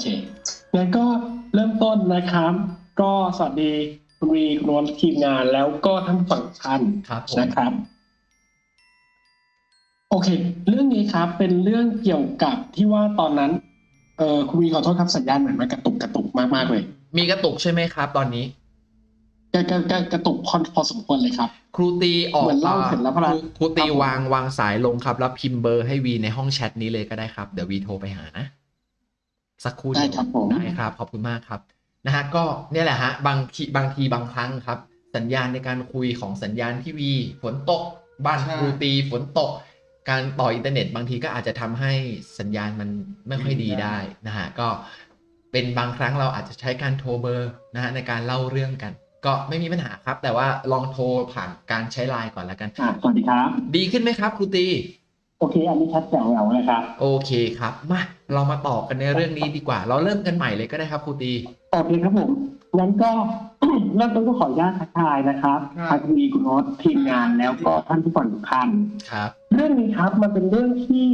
เคงั้นก็เริ่มต้นนะครับ ก็สวัสดีคุณวีคุณนวลทีมงานแล้วก็ทั้งฝั่งท่านครับผมนะครับ โอเค เรื่องนี้ครับ เป็นเรื่องเกี่ยวกับที่ว่าตอนนั้น เออคุณวีขอโทษครับสัญญาณเหมือนมันกระตุกกระตุกมากๆเลย มีกระตุกใช่ไหมครับ ตอนนี้กระกระกระกระตุกพอพอสมควรเลยครับ ครูตีออกเหมือนเล่าเสร็จแล้วพลังครูครูตีครับผมวางวางสายลงครับ แล้วพิมพ์เบอร์ให้วีในห้องแชทนี้เลยก็ได้ครับ เดี๋ยววีโทรไปหานะ สักครู่ได้เดียวครับผมได้ครับ ขอบคุณมากครับนะฮะก็เนี่ยแหละฮะบางทีบางทีบางครั้งครับ สัญญาณในการคุยของสัญญาณที่วีฝนตก บ้านใช่ครูตีฝนตก การต่ออินเทอร์เน็ตบางทีก็อาจจะทำให้สัญญาณมันไม่ค่อยดีได้นะฮะก็เป็นบางครั้งเราอาจจะใช้การโทรเบอร์นะฮะในการเล่าเรื่องกัน ก็ไม่มีปัญหาครับ แต่ว่าลองโทรผ่านการใช้ไลน์ก่อนแล้วกันอ่าสวัสดีครับ ดีขึ้นไหมครับครูตี โอเค อันนี้ชัดแจ๋วแล้วนะครับ โอเคครับ มาเรามาต่อกันในเรื่องนี้ดีกว่า เราเริ่มกันใหม่เลยก็ได้ครับครูตีโอเคครับผมงั้นก็เริ่มต้นก็ขออนุญาตทักทายนะครับครับทางคุณวีคุณโน้ตทีมงานแล้วก็ท่านผู้ฟังทุกท่านครับ เรื่องนี้ครับมันเป็นเรื่องที่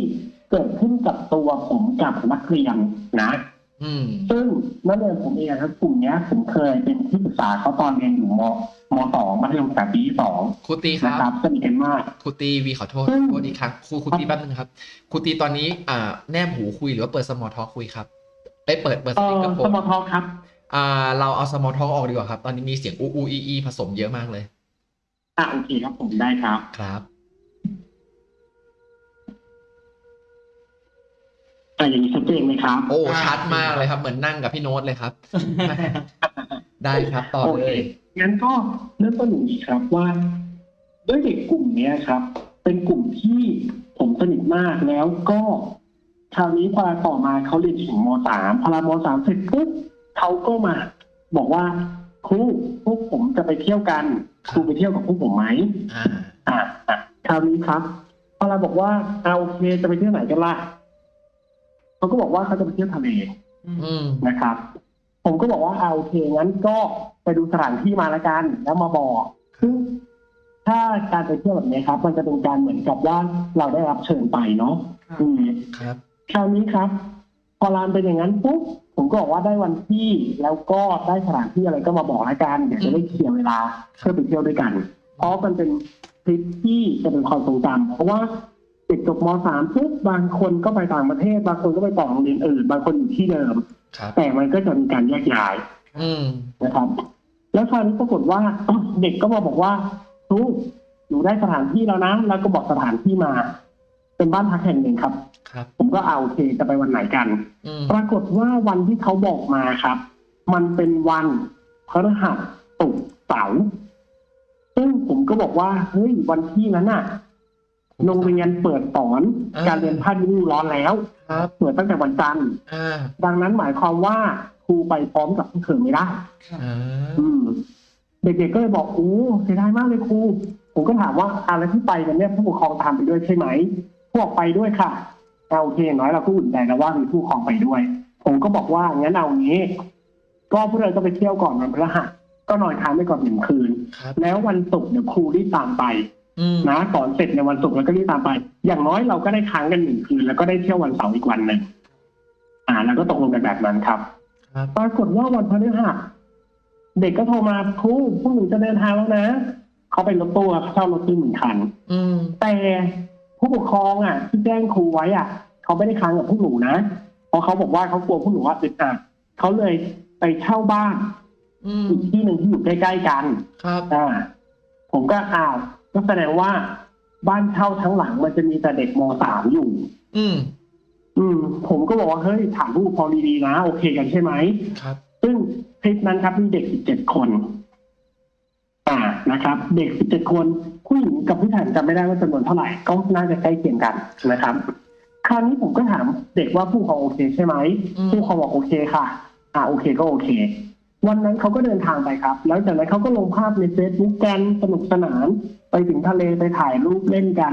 เกิดขึ้นกับตัวผมกับนักเรียนนะอืม ซึ่งนักเรียนผมเองครับกลุ่มเนี้ยผมเคยเป็นที่ปรึกษาเขาตอนเรียนอยู่มมสองมัธยมศึกษาปีที่สองครูตีคนะครัรับบสนิทกันมากครูตีวีขอโทษอืมโทษอีกครั้งครูครูตีแป๊บนึงครับครูตีตอนนี้อ่าแนบหูคุยหรือว่าเปิดสมอลท็อกคุยครับเอ้ยเปิดเปิดสเอ่ปีกอเกอร์โฟสนมอทอครับอ่าเราเอาสมอลท็อกออกดีกว่าครับ ตอนนี้มีเสียงอูอูอีอีผสมเยอะมากเลยอะโอเคครับผมได้ครับครับ อะอย่างนี้ชัดเจนไหมครับ โอ้ชัดมากเลยครับ เหมือนนั่งกับพี่โน้ตเลยครับ ได้ครับต่อโอเลเคยงั้นก็เริ่มต้นอย่างนี้ครับว่า ด้วยเด็กกลุ่มเนี้ยครับ เป็นกลุ่มที่ผมสนิทมากแล้วก็คราวนี้พอต่อมาเขาเรียนถึงมสามพอมสามเสร็จปุ๊บเขาก็มา บอกว่าครูพวกผมจะไปเที่ยวกันครูไปเที่ยวกับพวกผมไหมอ่าอ่าอะคราวนี้ครับพอเราบอกว่าเอาโอเคจะไปเที่ยวไหนกันล่ะ เขาก็บอกว่าเขาจะไปเที่ยวทะเลอืมนะครับ ผมก็บอกว่าเอาโอเคงั้นก็ไปดูสถานที่มาละกัน แล้วมาบอกซึ่งถ้าการไปเที่ยวแบบนี้ครับ มันจะเป็นการเหมือนกับว่าเราได้รับเชิญไปเนาะอืมครับ คราวนี้ครับ พอรานเป็นอย่างนั้นปุ๊บผมก็บอกว่าได้วันที่แล้วก็ได้สถานที่อะไรก็มาบอกละกันเดี๋ยวจะได้เคลียร์เวลาเพื่อไปเที่ยวด้วยกัน เพราะมันเป็นทริปที่จะเป็นความทรงจำเพราะว่า เด็กจบมสามปุ๊บบางคนก็ไปต่างประเทศ บางคนก็ไปต่อโรงเรียนอื่น บางคนอยู่ที่เดิม ครับแต่มันก็จะมีการแยกย้ายอืมนะครับ แล้วคราวนี้ปรากฏว่า เด็กก็มาบอกว่าครูหนูได้สถานที่แล้วนะแล้วก็บอกสถานที่มา เป็นบ้านพักแห่งหนึ่งครับ ครับ ผมก็เอาโอเคจะไปวันไหนกัน อืมปรากฏว่าวันที่เขาบอกมาครับ มันเป็นวันพฤหัสศุกร์เสาร์ซึ่งผมก็บอกว่าเฮ้ยวันที่นั้นน่ะ โรงเรียนเปิดสอนการเรียนภาคฤดูร้อนแล้ว ครับ เปิดตั้งแต่วันจันทร์ อ่า ดังนั้นหมายความว่าครูไปพร้อมกับพวกเธอไม่ได้ อ่า อืม เด็กๆก็เลยบอกโอ้เสียดายมากเลยครู ผมก็ถามว่าอะไรที่ไปกันเนี่ยผู้ปกครองตามไปด้วยใช่ไหมพวกไปด้วยค่ะเอาโอเคอย่างน้อยเราก็อุ่นใจแล้วว่ามีผู้ปกครองไปด้วย ผมก็บอกว่างั้นเอางี้ ก็พวกเราก็ไปเที่ยวก่อนวันพฤหัสก็นอนค้างไปก่อนหนึ่งคืน ครับ แล้ววันศุกร์เดี๋ยวครูรีบตามไปอืม นะสอนเสร็จในวันศุกร์แล้วก็รีบตามไป อย่างน้อยเราก็ได้ค้างกันหนึ่งคืน แล้วก็ได้เที่ยววันเสาร์อีกวันหนึ่งอ่า แล้วก็ตกลงกันแบบนั้นครับครับปรากฏว่าวันพฤหัสเด็กก็โทรมาครูพวกหนูจะเดินทางแล้วนะเขาไปรถตู้ครับเช่ารถตู้หนึ่งคันอืมแต่ผู้ปกครองอะ ที่แจ้งครูไว้อะเขาไม่ได้ค้างกับพวกหนูนะเพราะเขาบอกว่าเขากลัวพวกหนูว่าอึดอัดเขาเลยไปเช่าบ้านอืมอีกที่หนึ่งที่อยู่ใกล้ๆกัน ครับอ่าผมก็อ้าว ก็แสดงว่าบ้านเช่าทั้งหลังมันจะมีแต่เด็กมสามอยู่ อืม อืม ผมก็บอกว่าเฮ้ยถามผู้ปกครองดีๆนะโอเคกันใช่ไหมครับ ซึ่งคลิปนั้นครับมีเด็ก17คน อ่านะครับ เด็ก17คนผู้หญิงกับผู้ชายจำไม่ได้ว่าจำนวนเท่าไหร่ก็น่าจะใกล้เคียงกันนะครับ คราวนี้ผมก็ถามเด็กว่าผู้ปกครองโอเคใช่ไหม อืม ผู้ปกครองบอกโอเคค่ะ อ่าโอเคก็โอเค วันนั้นเขาก็เดินทางไปครับ แล้วจากนั้นเขาก็ลงภาพในเฟซบุ๊กกันสนุกสนาน ไปถึงทะเลไปถ่ายรูปเล่นกัน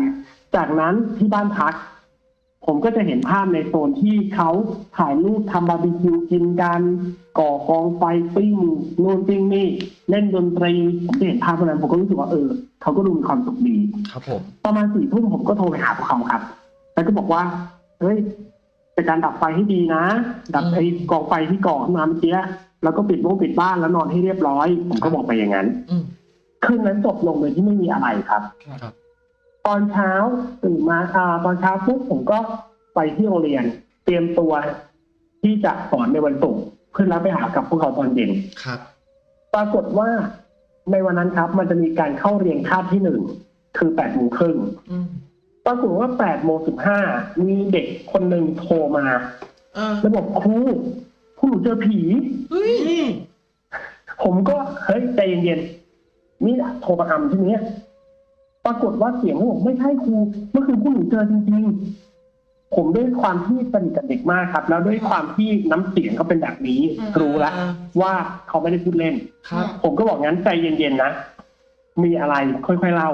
จากนั้นที่บ้านพัก ผมก็จะเห็นภาพในโซนที่เขาถ่ายรูปทำบาร์บีคิวกินกันก่อกองไฟปิ้งนู่นปิ้งนี่เล่นดนตรีผมจะเห็นภาพพวกนั้นผมก็รู้สึกว่าเออเขาก็ดูมีความสุขดีครับผมประมาณสี่ทุ่มผมก็โทรไปหาพวกเขาครับ แล้วก็บอกว่าเฮ้ยเป็นการดับไฟให้ดีนะ ดับไอ้กองไฟที่ก่อขึ้นมาเมื่อกี้ แล้วก็ปิดบ้งปิดบ้านแล้วนอนให้เรียบร้อย ผมก็บอกไปอย่างนั้นอืมคืนนั้นจบลงโดยที่ไม่มีอะไรครับครับตอนเช้าตื่นมาอ่าตอนเช้าปุ๊บผมก็ไปที่โรงเรียน เตรียมตัวที่จะสอนในวันศุกร์เพื่อรับไปหากับพวกเขาตอนเย็นครับ ปรากฏว่าในวันนั้นครับ มันจะมีการเข้าเรียนคาบที่หนึ่งคือแปดโมงครึ่งอืมปรากฏว่าแปดโมงสิบห้ามีเด็กคนหนึ่งโทรมาเออแล้วบอกครู พวกหนูเจอผี เฮ้ยผมก็เฮ้ยใจเย็นๆนี่โทรมาอำใช่ไหมปรากฏว่าเสียงเขาบอกไม่ใช่ครูเมื่อคืนพวกหนูเจอจริงๆ ผมด้วยความที่สนิทกับเด็กมากครับ แล้วด้วยความที่น้ำเสียงเขาเป็นแบบนี้ รู้แล้วว่าเขาไม่ได้พูดเล่น ครับ ผมก็บอกงั้นใจเย็นๆนะ มีอะไรค่อยๆเล่า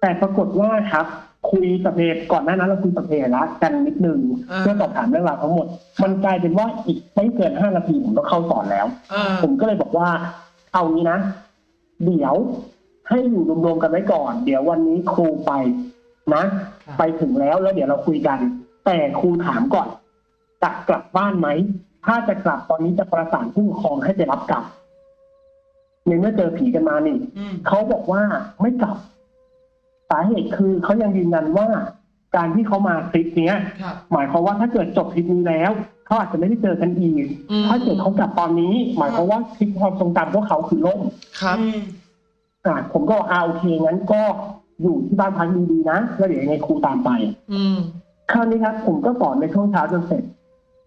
แต่ปรากฏว่าครับ คุยสพเพก่อนหน้านั้นเราคุยสพเพละกันนิดนึงอ่า เพื่อสอบถามเรื่องราวทั้งหมด มันกลายเป็นว่าอีกไม่เกินห้านาทีผมต้องเข้าสอนแล้ว เออผมก็เลยบอกว่า เอางี้นะ เดี๋ยวให้อยู่รวมๆกันไว้ก่อน เดี๋ยววันนี้ครูไปนะ ไปถึงแล้วแล้วเดี๋ยวเราคุยกัน แต่ครูถามก่อน จะกลับบ้านไหม ถ้าจะกลับตอนนี้จะประสานผู้ปกครองให้ไปรับกลับในเมื่อเจอผีกันมานี่ อืมเขาบอกว่าไม่กลับ สาเหตุคือเขายังยืนยันว่า การที่เขามาทริปเนี้ย ครับ หมายความว่าถ้าเกิดจบทริปนี้แล้วเขาอาจจะไม่ได้เจอกันอีก อืม ถ้าเกิดเขากลับตอนนี้ หมายความว่าทริปความทรงจำพวกเขาคือล่มครับอะผมก็บอกอ่าโอเคงั้นก็อยู่ที่บ้านพักดีๆนะแล้วเดี๋ยวยังไงครูตามไป อืม คราวนี้ครับผมก็สอนในช่วงเช้าจนเสร็จ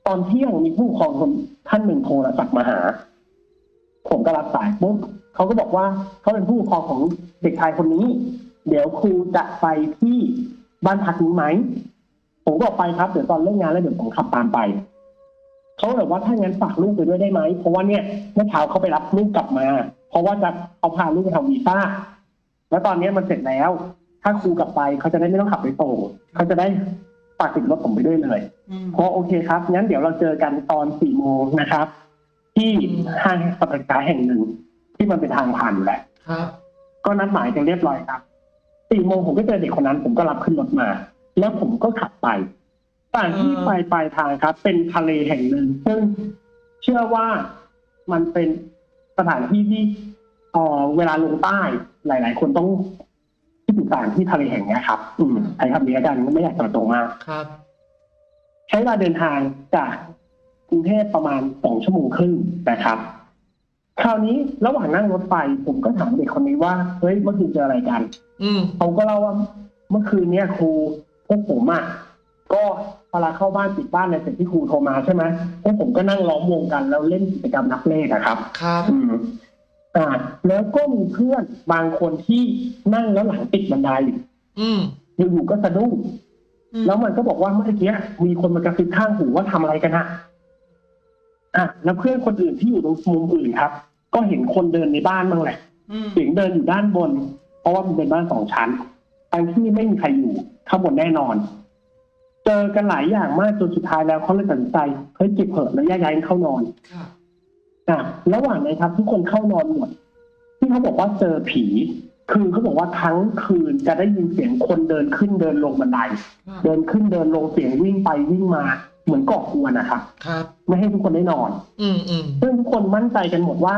ตอนเที่ยงมีผู้ปกครองคนท่านหนึ่งโทรศัพท์มาหา ผมก็รับสายปุ๊บเขาก็บอกว่าเขาเป็นผู้ปกครองของเด็กชายคนนี้ เดี๋ยวครูจะไปที่บ้านพักนี้ไหมผมก็บอกไปครับเดี๋ยวตอนเลิกงานแล้วเดี๋ยวผมขับตามไปเขาแบบว่าถ้างั้นฝากลูกไปด้วยได้ไหมเพราะว่าเนี่ยเมื่อเช้าเขาไปรับลูกกลับมา เพราะว่าจะเอาพาลูกไปทำวีซ่าแล้วตอนนี้มันเสร็จแล้ว ถ้าครูกลับไปเขาจะได้ไม่ต้องขับไปส่งเขาจะได้ฝากติดรถผมไปด้วยเลยเพราะโอเคครับงั้นเดี๋ยวเราเจอกันตอนสี่โมงนะครับ ที่ห้างสรรพสินค้าแห่งหนึ่งที่มันเป็นทางผ่านอยู่แหละครับก็นัดหมายกันเรียบร้อยครับ สี่โมงผมก็เจอเด็กคนนั้น ผมก็รับขึ้นรถมา แล้วผมก็ขับไปสถานที่อ่าปลายปลายทางครับ เป็นทะเลแห่งหนึ่งซึ่งเชื่อว่ามันเป็นสถานที่ที่เอ่อเวลาลงใต้หลาย ๆ คนต้องที่ถึงสถานที่ทะเลแห่งเนี้ยครับ อืมใช้คำนี้แล้วกันไม่อยากจะตรงมากครับ ใช้เวลาเดินทางจากกรุงเทพประมาณสองชั่วโมงครึ่งนะครับ คราวนี้ระหว่างนั่งรถไฟผมก็ถามเด็กคนนี้ว่าเฮ้ยเมื่อคืนเจออะไรกัน อืมเขาก็เล่าว่าเมื่อคืนเนี้ยครูพวกผมอะก็เวลาเข้าบ้านปิดบ้านในเสร็จที่ครูโทรมาใช่ไหมพวกผมก็นั่งล้อมวงกันแล้วเล่นกิจกรรมนับเลขอะครับ ครับอืมอ่าแล้วก็มีเพื่อนบางคนที่นั่งแล้วหลังติดบันไดอืมอยู่ๆก็สะดุ้งอืมแล้วมันก็บอกว่าเมื่อกี้มีคนมากระซิบข้างหูว่าทำอะไรกันอะ อะแล้วเพื่อนคนอื่นที่อยู่ตรงมุมอื่นครับ ก็เห็นคนเดินในบ้านบ้างแหละอืมเสียงเดินอยู่ด้านบน เพราะว่ามันเป็นบ้านสองชั้นทางที่ไม่มีใครอยู่ข้างบนแน่นอน เจอกันหลายอย่างมากจนสุดท้ายแล้วเขาเลยตัดสินใจเฮ้ยจิบเถอะแล้วแยกย้ายกันเข้านอนครับอะระหว่างนั้นครับทุกคนเข้านอนหมดที่เขาบอกว่าเจอผี คือเขาบอกว่าทั้งคืนจะได้ยินเสียงคนเดินขึ้นเดินลงบันได เดินขึ้นเดินลงเสียงวิ่งไปวิ่งมา เหมือนก่อกวนนะครับครับไม่ให้ทุกคนได้นอน อืมอืมซึ่งทุกคนมั่นใจกันหมดว่า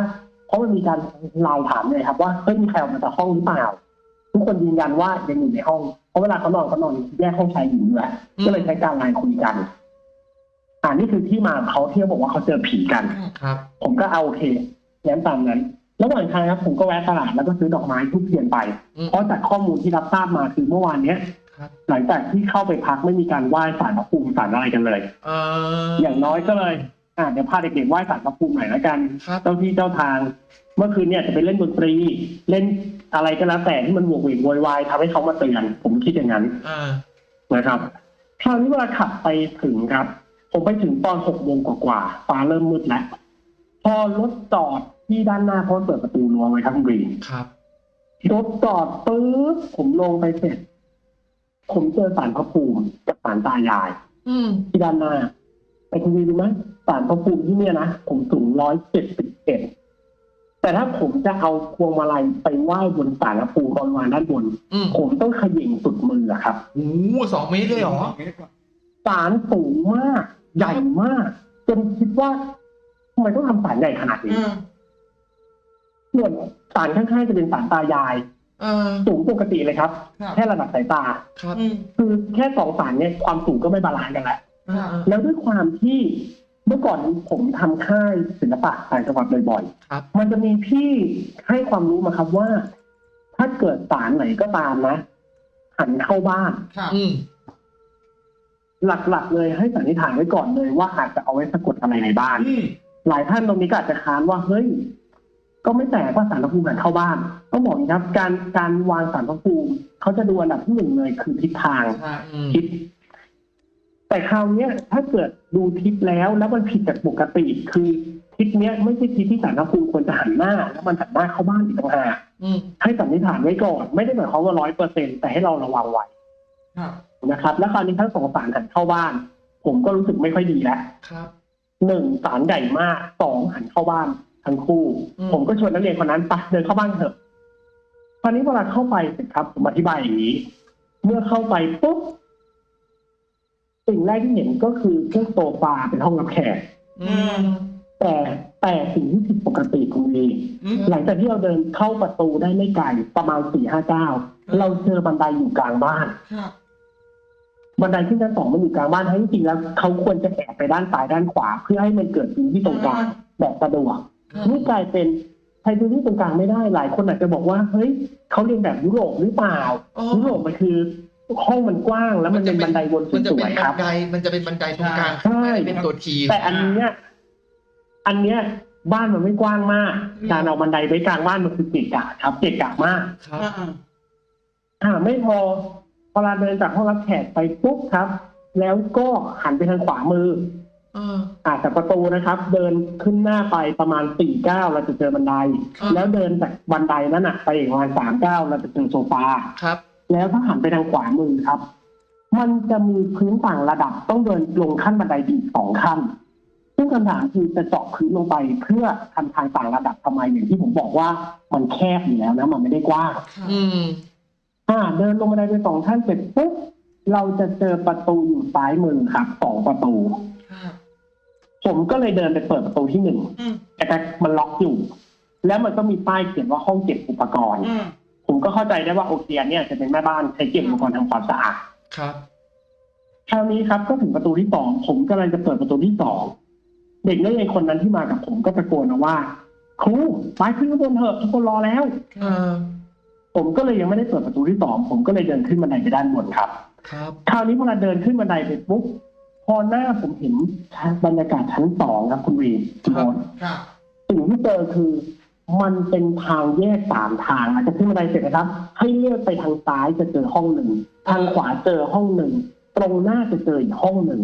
เพราะมันมีการไลน์ถามเลยครับ ว่าเฮ้ยมีใครออกมาจากห้องหรือเปล่า ทุกคนยืนยันว่ายังอยู่ในห้อง เพราะเวลาเขานอนเขานอนแยกห้องชายหญิงอยู่แหละก็เลยใช้การไลน์คุยกันอ่านี่คือที่มาของเขาที่เขาบอกว่าเขาเจอผีกันครับ ผมก็เอาโอเคงั้นตามนั้นระหว่างทางครับผมก็แวะตลาดแล้วก็ซื้อดอกไม้ทุกเทียนไปอืมเพราะจากข้อมูลที่รับทราบมาคือเมื่อวานเนี้ยครับ หลังจากที่เข้าไปพักไม่มีการไหว้ศาลพระภูมิศาลอะไรกันเลย เอ่อออย่างน้อยก็เลย อ่าเดี๋ยวพาเด็กๆไหว้ศาลพระภูมิหน่อยแล้วกัน ครับเจ้าที่เจ้าทาง เมื่อคืนเนี่ยจะไปเล่นดนตรี เล่นอะไรก็แล้วแต่ที่มันโหวกเวกโวยวายทำให้เขามาเตือนผมคิดอย่างนั้นอ่านะครับคราวนี้เวลาขับไปถึงครับ ผมไปถึงตอนหกโมงกว่าๆฟ้าเริ่มมืดแล้วพอรถจอดที่ด้านหน้าเพราะเปิดประตูรั้วไว้ทั้งรีครับรถจอดปุ๊บผมลงไปเสร็จ ผมเจอสารพระภูมิกับสารตายาย อืมที่ด้านหน้าไปคุณดูไหมสารพระภูมิที่เนี่ยนะผมสูงร้อยเจ็ดสิบเอ็ดแต่ถ้าผมจะเอาพวงมาลัยไปไหว้บนสารพระภูมิบริวารด้านบน อืมผมต้องเขย่งสุดมืออะครับโอ้โหสองเมตรเลยเหรอ สารสูงมาก ใหญ่มาก จนคิดว่าทำไมต้องทำศาลใหญ่ขนาดนี้อืมส่วนศาลข้างๆจะเป็นศาลตายาย เออ สูงปกติเลยครับ ครับแค่ระดับสายตา ครับอืมคือแค่สองศาลเนี่ยความสูงก็ไม่ balance กันแล้วเออเออแล้วด้วยความที่เมื่อก่อนผมทำค่ายศิลปะต่างจังหวัดบ่อยครับ ๆ มันจะมีพี่ให้ความรู้มาครับว่า ถ้าเกิดศาลไหนก็ตามนะ หันเข้าบ้าน ครับอืมหลักๆ เลยให้สันนิษฐานไว้ก่อนเลยว่าอาจจะเอาไว้สะกดอะไรในบ้าน อืมหลายท่านตรงนี้ก็อาจจะค้านว่าเฮ้ย ก็ไม่แปลกว่าสารพระภูมิหันเข้าบ้านต้องบอกอย่างนี้ครับ การการวางสารพระภูมิเขาจะดูอันดับที่หนึ่งเลยคือทิศทางใช่อืมทิศแต่คราวเนี้ยถ้าเกิดดูทิศแล้วแล้วมันผิดจากปกติ คือทิศเนี้ยไม่ใช่ทิศที่สารพระภูมิควรจะหันหน้า แล้วมันหันหน้าเข้าบ้านอีกต่างหากอืมให้สันนิษฐานไว้ก่อน ไม่ได้หมายความว่าร้อยเปอร์เซ็นแต่ให้เราระวังไว้ครับนะครับ แล้วคราวนี้ทั้งสองสารหันเข้าบ้าน ผมก็รู้สึกไม่ค่อยดีแล้วครับหนึ่งสารใหญ่มากสองหันเข้าบ้าน ทั้งคู่อืมผมก็ชวนนักเรียนคนนั้นไปเดินเข้าบ้านเถอะตอนนี้เวลาเข้าไปเสร็จครับ ผมอธิบายอย่างนี้ เมื่อเข้าไปปุ๊บสิ่งแรกที่เห็นก็คือเครื่องโซฟาเป็นห้องรับแขกอืมแต่แต่สิ่งที่ผิดปกติคุณวีอืมหลังจากที่เราเดินเข้าประตูได้ไม่ไกลประมาณสี่ห้าเก้าเราเจอบันไดอยู่กลางบ้านครับบันไดที่ชั้นสองมันอยู่กลางบ้านทั้งจริงๆแล้วเขาควรจะแอบไปด้านซ้ายด้านขวา เพื่อให้มันเกิดพื้นที่ตรงกลางแบบสะดวกครับ นี่กลายเป็นใช้พื้นที่ตรงกลางไม่ได้ หลายคนอาจจะบอกว่า เฮ้ยเขาเรียนแบบยุโรปหรือเปล่าอ๋อยุโรปมันคือห้องมันกว้างแล้วมันเป็นบันไดวนสมันจะเป็วนยๆคบัรันบไดมันจะเป็นบันไดตรงกลางใช่ไม่ได้เป็นตัวทีแต่อันเนี้ยอันเนี้ยบ้านมันไม่กว้างมาก การเอาบันไดไว้กลางบ้านมันคือเกะกะครับเกะกะมากครับอ่าอ่าอ่าไม่พอเวลาเดินจากห้องรับแขกไปปุ๊บครับ แล้วก็หันไปทางขวามือเอออ่าจากประตูนะครับ เดินขึ้นหน้าไปประมาณสี่เก้าเราจะเจอบันไดอ่าแล้วเดินจากบันไดนั้นอะ ไปอีกประมาณสามเก้าเราจะเจอโซฟาครับ แล้วถ้าหันไปทางขวามือครับ มันจะมีพื้นต่างระดับต้องเดินลงขั้นบันไดอีกสองขั้นซึ่งคำถามคือจะเจาะพื้นลงไปเพื่อทำทางต่างระดับทำไมอย่างที่ผมบอกว่ามันแคบอยู่แล้วนะ มันไม่ได้กว้างครับอืมอ่า เดินลงบันไดไปสองขั้นเสร็จปุ๊บเราจะเจอประตูอยู่ซ้ายมือครับสองประตูครับ ผมก็เลยเดินไปเปิดประตูที่หนึ่งอืมแต่มันล็อกอยู่ แล้วมันก็มีป้ายเขียนว่าห้องเก็บอุปกรณ์ อืมผมก็เข้าใจได้ว่าโอเคอันเนี่ยจะเป็นแม่บ้านใช้เก็บอุปกรณ์ทำความสะอาด ครับ คราวนี้ครับก็ถึงประตูที่สองผมกำลังจะเปิดประตูที่สองเด็กนักเรียนคนนั้นที่มากับผมก็ตะโกนมาว่าครูไปขึ้นข้างบนเถอะทุกคนรอแล้ว เออผมก็เลยยังไม่ได้เปิดประตูที่สองผมก็เลยเดินขึ้นบันไดไปด้านบนครับ ครับ คราวนี้เวลาเดินขึ้นบันไดไปปุ๊บ พอหน้าผมเห็นบรรยากาศชั้นสองครับ คุณวีคุณโอ๊ตครับสิ่งที่เจอคือ มันเป็นทางแยกสามทางหลังจากขึ้นบันไดเสร็จนะครับ ให้เลือกไปทางซ้ายจะเจอห้องหนึ่งทางขวาเจอห้องหนึ่งตรงหน้าจะเจออีกห้องหนึ่ง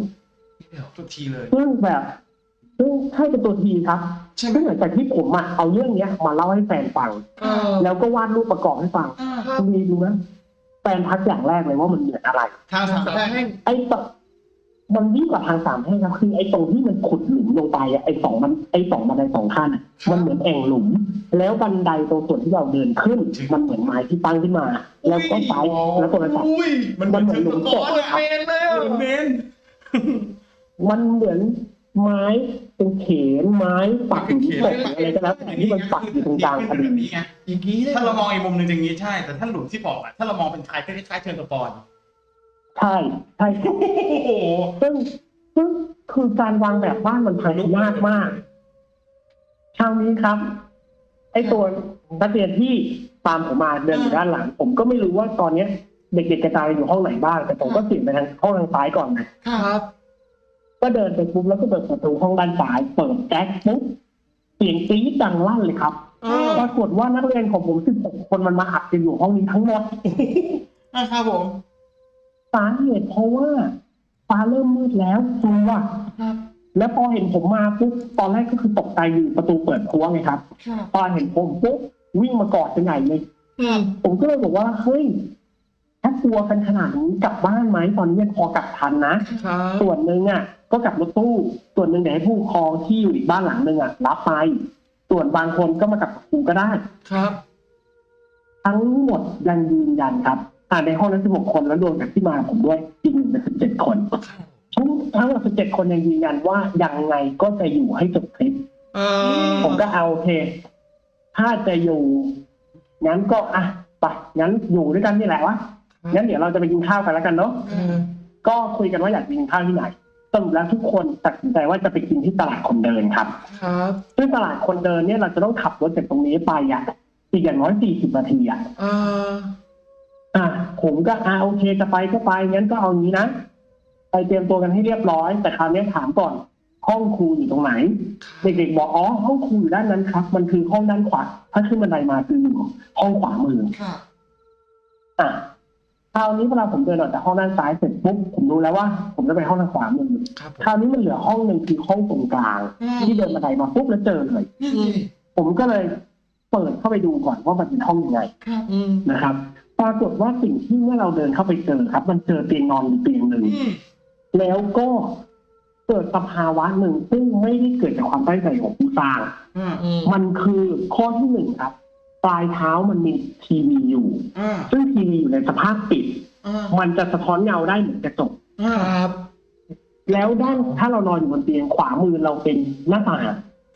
เดี๋ยวทุกทีเลยซึ่งแบบซึ่งใช่เป็นตัวทีครับใช่ไหมซึ่งหลังจากที่ผมอะเอาเรื่องเนี้ย มาเล่าให้แฟนฟังเออแล้วก็วาดรูปประกอบให้ฟังอ่าครับคุณวีดูนะแฟนทักอย่างแรกเลยว่ามันเหมือนอะไรทางสามแพร่งไอ้ตรง มันยิ่งกว่าทางสามแพร่งครับคือไอ้ตรงที่มันขุดหลุมลงไปอะไอ้สองมันไอ้สองบันไดสองขั้นอะมันเหมือนแอ่งหลุม แล้วบันไดตรงส่วนที่เราเดินขึ้น มันเหมือนไม้ที่ตั้งขึ้นมา แล้วก็ซ้ายแล้วตัวระดับอุ้ยมันเหมือนหลุมศพเหมือนเมนเลยอะเมนมันเหมือนไม้เป็นเขนไม้ปักหลุมศพอะไรก็แล้วแต่ที่มันปักอยู่ตรงกลางพอดีแบบนี้ไงอย่างนี้เลยถ้าเรามองอีกมุมหนึ่งอย่างนี้ใช่แต่ถ้าหลุมที่บอกอะถ้าเรามองเป็นคล้ายคล้ายๆเชิงสปอน ใช่ใช่ครับโอ้โหซึ่งซึ่งคือการวางแบบบ้านมันพังยากมากคราวนี้ครับ ไอ้ตัวนักเรียนที่ตามผมมาเดินอยู่ด้านหลัง ผมก็ไม่รู้ว่าตอนเนี้ย เด็กๆกระจายอยู่ห้องไหนบ้าง แต่ผมก็เสี่ยงไปทางห้องทางซ้ายก่อนนะครับ ก็เดินไปปุ๊บแล้วก็เปิดประตูห้องด้านซ้าย เปิดแก๊สปุ๊บเสียงกรี๊ดดังลั่นเลยครับเออปรากฏว่านักเรียนของผมสิบหกคนมันมาอัดกันอยู่ห้องนี้ทั้งหมดอ่าครับผม สาเหตุเพราะว่าฟ้าเริ่มมืดแล้วกลัวครับแล้วพอเห็นผมมาปุ๊บตอนแรกก็คือตกใจอยู่ประตูเปิดพัวไงครับครับตอนเห็นผมปุ๊บวิ่งมากอดกันใหญ่เลยอืมผมก็เลยบอกว่าเฮ้ยถ้ากลัวกันขนาดนี้กลับบ้านไหมตอนนี้ยังพอกลับทันนะครับส่วนหนึ่งอะ ก็กลับรถตู้ ส่วนหนึ่งเดี๋ยวให้ผู้ปกครองที่อยู่อีกบ้านหลังหนึ่งอะรับไป ส่วนบางคนก็มากับครูก็ได้ครับ ทั้งหมดยังยืนยันครับ อ่าในห้องนั้น16คนแล้วรวมกับที่มาผมด้วยอีกหนึ่งเป็น17คนโชทั้งทั้งหมดสิบเจ็ดคนยังยืนยันว่ายังไงก็จะอยู่ให้จบคลิปเออผมก็เอาโอเค ถ้าจะอยู่งั้นก็อะไปงั้นอยู่ด้วยกันนี่แหละวะงั้นเดี๋ยวเราจะไปกินข้าวกันแล้วกันเนาะเออก็คุยกันว่าอยากไปกินข้าวที่ไหนสรุปแล้วทุกคนตัดสินใจว่าจะไปกินที่ตลาดคนเดินครับ ครับซึ่งตลาดคนเดินเนี่ยเราจะต้องขับรถจากตรงนี้ไปอะอีกอย่างน้อยสี่สิบนาทีอะเอออะผมก็อ่าโอเคจะไปก็ไปงั้นก็เอางี้นะไปเตรียมตัวกันให้เรียบร้อย แต่คราวนี้ถามก่อน ห้องครูอยู่ตรงไหน เด็กๆบอกอ๋อห้องครูอยู่ด้านนั้นครับ มันคือห้องด้านขวาถ้าขึ้นบันไดมาคืออยู่ห้องขวามือค่ะอะคราวนี้เวลาผมเดินออกจากห้องด้านซ้ายเสร็จปุ๊บผมรู้แล้วว่า ผมจะไปห้องทางขวามือครับผมคราวนี้มันเหลือห้องหนึ่งคือห้องตรงกลางอืมที่เดินบันไดมาปุ๊บแล้วเจอเลยนี่สิผมก็เลยเปิดเข้าไปดูก่อนว่ามันเป็นห้องยังไงครับอืมนะครับ ปรากฏว่าสิ่งที่เมื่อเราเดินเข้าไปเจอครับ มันเจอเตียงนอนอยู่เตียงหนึ่งอืมแล้วก็เกิดสภาวะหนึ่งซึ่งไม่ได้เกิดจากความตั้งใจของผู้สร้างอ่าอืมมันคือข้อที่หนึ่งครับ ปลายเท้ามันมีทีวีอยู่อ่าซึ่งทีวีอยู่ในสภาพปิดอ่ามันจะสะท้อนเงาได้เหมือนกระจกอ่าครับ แล้วด้านถ้าเรานอนอยู่บนเตียงขวามือเราเป็นหน้าต่าง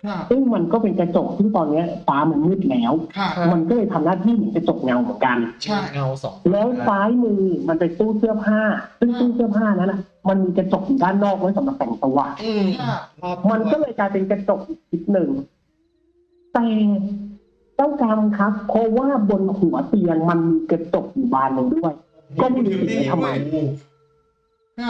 ค่ะซึ่งมันก็เป็นกระจกซึ่งตอนเนี้ยฟ้ามันมืดแล้วค่ะมันก็เลยทำหน้าที่เหมือนกระจกเงาเหมือนกัน ใช่ เงาสองแล้วซ้ายมือมันเป็นตู้เสื้อผ้า ซึ่งตู้เสื้อผ้านั้นนะมันมีกระจกอยู่ด้านนอกไว้สำหรับแต่งตัว อืมค่ะครับมันก็เลยกลายเป็นกระจกอีกทิศหนึ่ง แต่เจ้ากรรมครับ เพราะว่าบนหัวเตียงมันมีกระจกอยู่บานหนึ่งด้วย ก็ไม่รู้ว่าทำไมค่ะ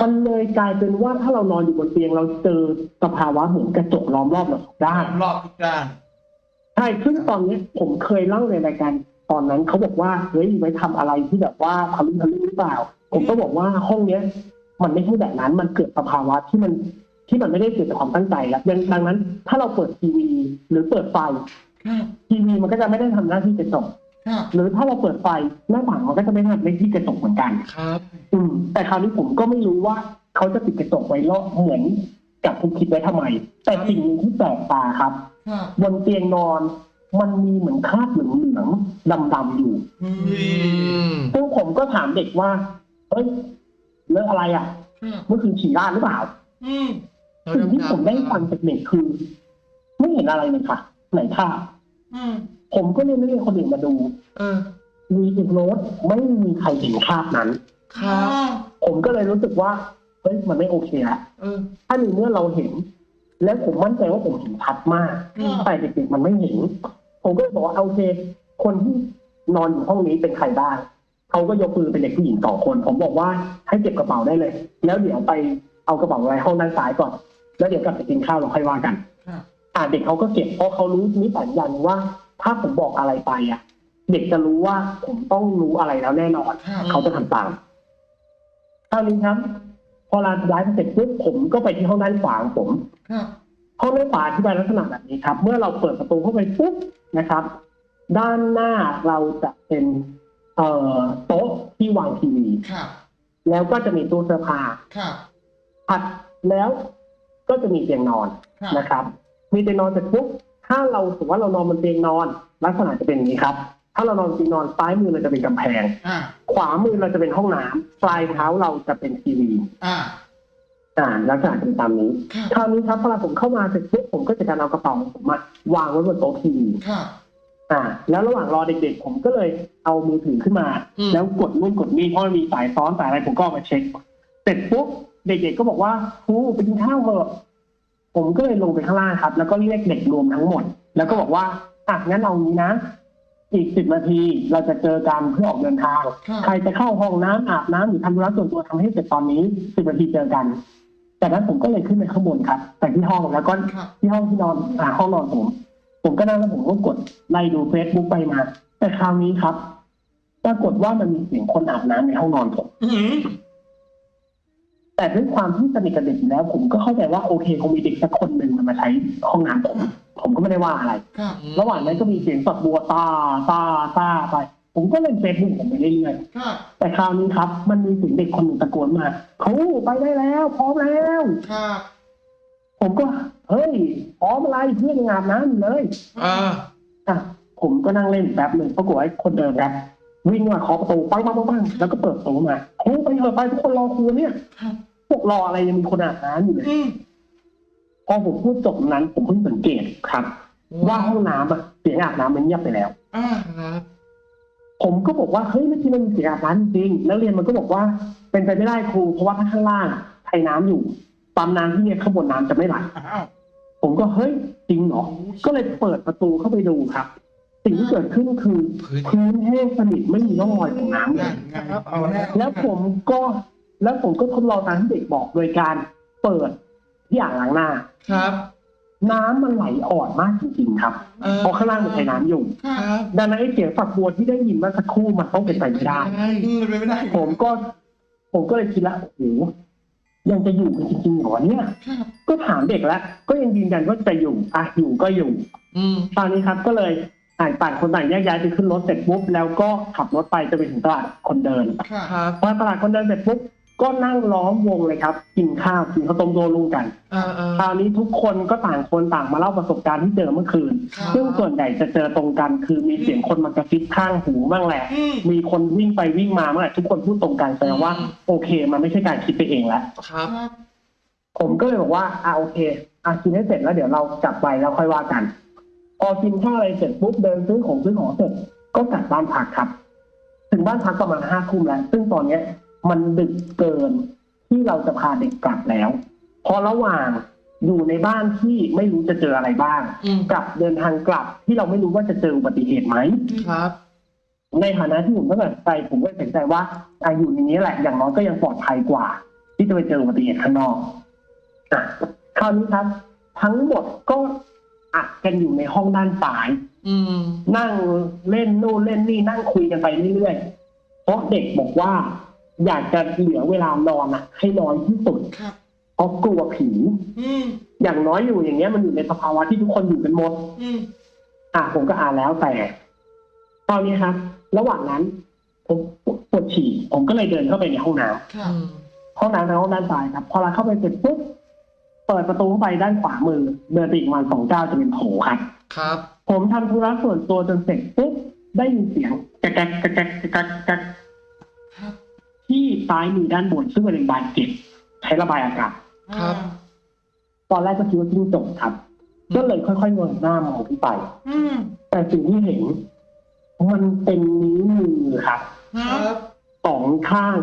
มันเลยกลายเป็นว่าถ้าเรานอนอยู่บนเตียงเราเจอสภาวะเหมือนกระจกล้อมรอบเราทุกด้านรอบทุกด้านใช่ซึ่งตอนนี้ผมเคยเล่าในรายการตอนนั้นเขาบอกว่าเฮ้ยไว้ทำอะไรที่แบบว่าทะลึ่งทะลึ่งหรือเปล่า ผมก็บอกว่าห้องเนี้ย มันไม่ใช่แบบนั้นมันเกิดสภาวะที่มันที่มันไม่ได้เกิดจากความตั้งใจแล้วดังดังนั้น ถ้าเราเปิดทีวีหรือเปิดไฟค่ะทีวีมันก็จะไม่ได้ทำหน้าที่กระจก ค่ะหรือถ้าเราเปิดไฟหน้าต่างมันก็จะไม่ทำหน้าที่กระจกเหมือนกัน ครับ อืม แต่คราวนี้ผมก็ไม่รู้ว่าเขาจะปิดกระจกไว้รอบเหมือนกับทุกคิดไว้ทำไม แต่สิ่งหนึ่งที่แปลกตาครับค่ะบนเตียงนอนมันมีเหมือนคราบเหลืองๆดำๆอยู่ อือืมมซึ่งผมก็ถามเด็กว่า เฮ้ยเรื่องอะไรอะค่ะเมื่อคืนฉี่ราดหรือเปล่า อืมสิ่งที่ผมได้ฟังจากเด็กคือ ไม่เห็นอะไรเลยค่ะ ไหนค่ะอืม ผมก็เลยไม่เรียกคนอื่นมาดูเออมีอีกโน้ตไม่มีใครเห็นคราบนั้นครับผมก็เลยรู้สึกว่าเฮ้ยมันไม่โอเคละเออถ้าในเมื่อเราเห็น และผมมั่นใจว่าผมเห็นชัดมากอืมแต่เด็กๆมันไม่เห็น ผมก็เลยบอกว่าโอเค คนที่นอนอยู่ห้องนี้เป็นใครบ้างเขาก็ยกมือเป็นเด็กผู้หญิงสองคน ผมบอกว่าให้เก็บกระเป๋าได้เลย แล้วเดี๋ยวไปเอากระเป๋าไว้ห้องด้านซ้ายก่อน แล้วเดี๋ยวกลับไปกินข้าวเราค่อยว่ากัน ค่ะ อ่าเด็กเขาก็เก็บเพราะเขารู้นิสัยอย่างหนึงว่า ถ้าผมบอกอะไรไปอะ เด็กจะรู้ว่าผมต้องรู้อะไรแล้วแน่นอนค่ะเขาจะทำตามคราวนี้ครับ พอเราย้ายไปเสร็จปุ๊บผมก็ไปที่ห้องด้านขวาของผมค่ะห้องด้านขวาที่เป็นลักษณะแบบนี้ครับ เมื่อเราเปิดประตูเข้าไปปุ๊บนะครับ ด้านหน้าเราจะเป็น เอ่อโต๊ะที่วางทีวีค่ะแล้วก็จะมีตู้เสื้อผ้าค่ะถัดแล้วก็จะมีเตียงนอนค่ะนะครับ มีเตียงนอนเสร็จปุ๊บ ถ้าเราสมมติว่าเรานอนบนเตียงนอน ลักษณะจะเป็นอย่างนี้ครับ ถ้าเรานอนบนเตียงนอนซ้ายมือเราจะเป็นกำแพง อ่าขวามือเราจะเป็นห้องน้ำปลายเท้าเราจะเป็นทีวีอ่าอ่าลักษณะเป็นตามนี้ค่ะคราวนี้ครับพอผมเข้ามาเสร็จปุ๊บผมก็จะการเอากระเป๋าของผมอะวางไว้บนโต๊ะทีวีค่ะอ่า แล้วระหว่างรอเด็กๆผมก็เลยเอามือถือขึ้นมา อืมแล้วกดนู่นกดนี่เพราะมันมีสายซ้อนสายอะไรผมก็เอามาเช็ค เสร็จปุ๊บเด็กๆก็บอกว่าครูไปกินข้าวเถอะ ผมก็เลยลงไปข้างล่างครับ แล้วก็เรียกเด็กรวมทั้งหมด แล้วก็บอกว่าอะงั้นเอางี้นะ อีกสิบนาทีเราจะเจอกันเพื่อออกเดินทางค่ะใครจะเข้าห้องน้ำอาบน้ำหรือทำธุระส่วนตัวทำให้เสร็จตอนนี้สิบนาทีเจอกันจากนั้นผมก็เลยขึ้นไปข้างบนครับไปที่ห้องแล้วก็ค่ะที่ห้องที่นอนอ่าห้องนอนผม ผมก็นั่งแล้วผมก็กดไล่ดูเฟซบุ๊กไปมา แต่คราวนี้ครับปรากฏว่ามันมีเสียงคนอาบน้ำในห้องนอนผมอืม แต่ด้วยความที่สนิทกับเด็กอยู่แล้ว ผมก็เข้าใจว่าโอเคคงมีเด็กสักคนหนึ่งมันมาใช้ห้องน้ำผม ผมก็ไม่ได้ว่าอะไรค่ะระหว่างนั้นก็มีเสียงฝักบัวตาตาตาไป ผมก็เล่นเฟซบุ๊กผมไปเรื่อยค่ะๆแต่คราวนี้ครับ มันมีเสียงเด็กคนหนึ่งตะโกนมาเขาไปได้แล้วพร้อมแล้วค่ะผมก็เฮ้ยพร้อมอะไรเพื่อนยังอาบน้ำอยู่เลยอ่า อะผมก็นั่งเล่นแป๊บหนึ่งปรากฏว่าไอ้คนเดิมครับ วิ่งมาเคาะประตูปังปังปังปังแล้วก็เปิดประตูมาครูไปเถอะไปทุกคนรอครูเนี่ยค่ะผพวกรออะไรยังมีคนอาบน้ำอยู่เลยอืมพอผมพูดจบนั้น ผมเพิ่งสังเกตครับ ว่าห้องน้ำอะเสียงอาบน้ำมันเงียบไปแล้วอ่าครับผมก็บอกว่าเฮ้ยเมื่อกี้มันมีเสียงอาบน้ำจริงๆนักเรียนมันก็บอกว่า เป็นไปไม่ได้ครู เพราะว่าถ้าข้างล่างไทยน้ำอยู่ปั๊มน้ำที่เนี่ยข้างบนน้ำจะไม่ไหลอ้าวผมก็เฮ้ยจริงเหรอ ก็เลยเปิดประตูเข้าไปดูครับ สิ่งที่เกิดขึ้นคือพื้นพื้นแห้งสนิทไม่มีร่องรอยของน้ำเลนั่ยนไงครับเอาแล้วแล้วผมก็แล้วผมก็ทดลองตามที่เด็กบอกโดยการเปิดที่อ่างล้างหน้า ครับ น้ำมันไหลอ่อนมากจริงๆครับเออเพราะข้างล่างมันใช้น้ำอยู่ ครับดังนั้นไอ้เสียงฝักบัวที่ได้ยินเมื่อสักครู่มันต้องเป็นไปไม่ได้ อืมเป็นไปไม่ได้ผมก็ ผมก็เลยคิดละโอ้โหยังจะอยู่กันจริงๆเหรอเนี่ย ครับก็ถามเด็กแล้ว ก็ยังยืนยันว่าจะอยู่อะอยู่ก็อยู่ อืม ตอนนี้ครับก็เลย อ่าต่างคนต่างแยกย้ายไปขึ้นรถเสร็จปุ๊บแล้วก็ขับรถไปจะไปถึงตลาดคนเดินค่ะครับพอตลาดคนเดินเสร็จปุ๊บก็นั่งล้อมวงเลยครับ กินข้าวกินข้าวต้มโดลุงกันเออเออคราวนี้ทุกคนก็ต่างคนต่างมาเล่าประสบการณ์ที่เจอเมื่อคืนครับซึ่งส่วนใหญ่จะเจอตรงกัน คือมีเสียงคนมากระซิบข้างหูบ้างแหละอืมมีคนวิ่งไปวิ่งมาเมื่อไหร่ทุกคนพูดตรงกันแสดงว่า โอเค มันไม่ใช่การคิดไปเองแล้วครับครับผมก็เลยบอกว่าอ่าโอเคอะกินให้เสร็จแล้วเดี๋ยวเรากลับไปแล้วค่อยว่ากันพ อกินข้าวอะไรเสร็จปุ๊บเดินซื้อของซื้อของเสร็จก็กลับบ้านพักครับ ถึงบ้านพักประมาณห้าทุ่มแล้ว ซึ่งตอนเนี้ย มันดึกเกินที่เราจะพาเด็กกลับแล้วเพอระหว่างอยู่ในบ้านที่ไม่รู้จะเจออะไรบ้างอืมกับเดินทางกลับที่เราไม่รู้ว่าจะเจออุบัติเหตุไหมครับ ในฐานะที่ผมก็ตัดสินใจผมก็ตัดสินใจว่าอาอยู่ในนี้แหละ อย่างน้อยก็ยังปลอดภัยกว่า ที่จะไปเจออุบัติเหตุข้างนอกอะคราวนี้ครับ ทั้งหมดก็ อัดกันอยู่ในห้องด้านซ้ายอืมนั่งเล่นนู่นเล่นนี่นั่งคุยกันไปเรื่อยๆเพราะเด็กบอกว่า อยากจะเหลือเวลานอนอะ ให้น้อยที่สุดครับเพราะกลัวผีอืมอย่างน้อยอยู่อย่างเงี้ยมันอยู่ในสภาวะที่ทุกคนอยู่กันหมดอืมอะผมก็อ่านแล้วแต่ตอนนี้ครับระหว่างนั้น ผมปวดฉี่ผมก็เลยเดินเข้าไปในห้องน้ำครับอืมห้องน้ำทางห้องด้านซ้ายครับ พอเราเข้าไปเสร็จปุ๊บ เปิดประตูเข้าไปด้านขวามือ เดินไปอีกประวันสองก้าวจะเป็นโถครับ ครับ ผมทำธุระส่วนตัวจนเสร็จปุ๊บได้ยินเสียงแกกแกกแกกแกกแกกแกกครับที่ซ้ายมือด้านบนซึ่งเป็นบานเก็บใช้ระบายอากาศครับ ตอนแรกก็คิดว่าจิ้งจกครับ ก็เลยค่อยๆเงยหน้ามองขึ้นไปอืมแต่สิ่งที่เห็น มันเป็นนิ้วมือครับครับสองข้าง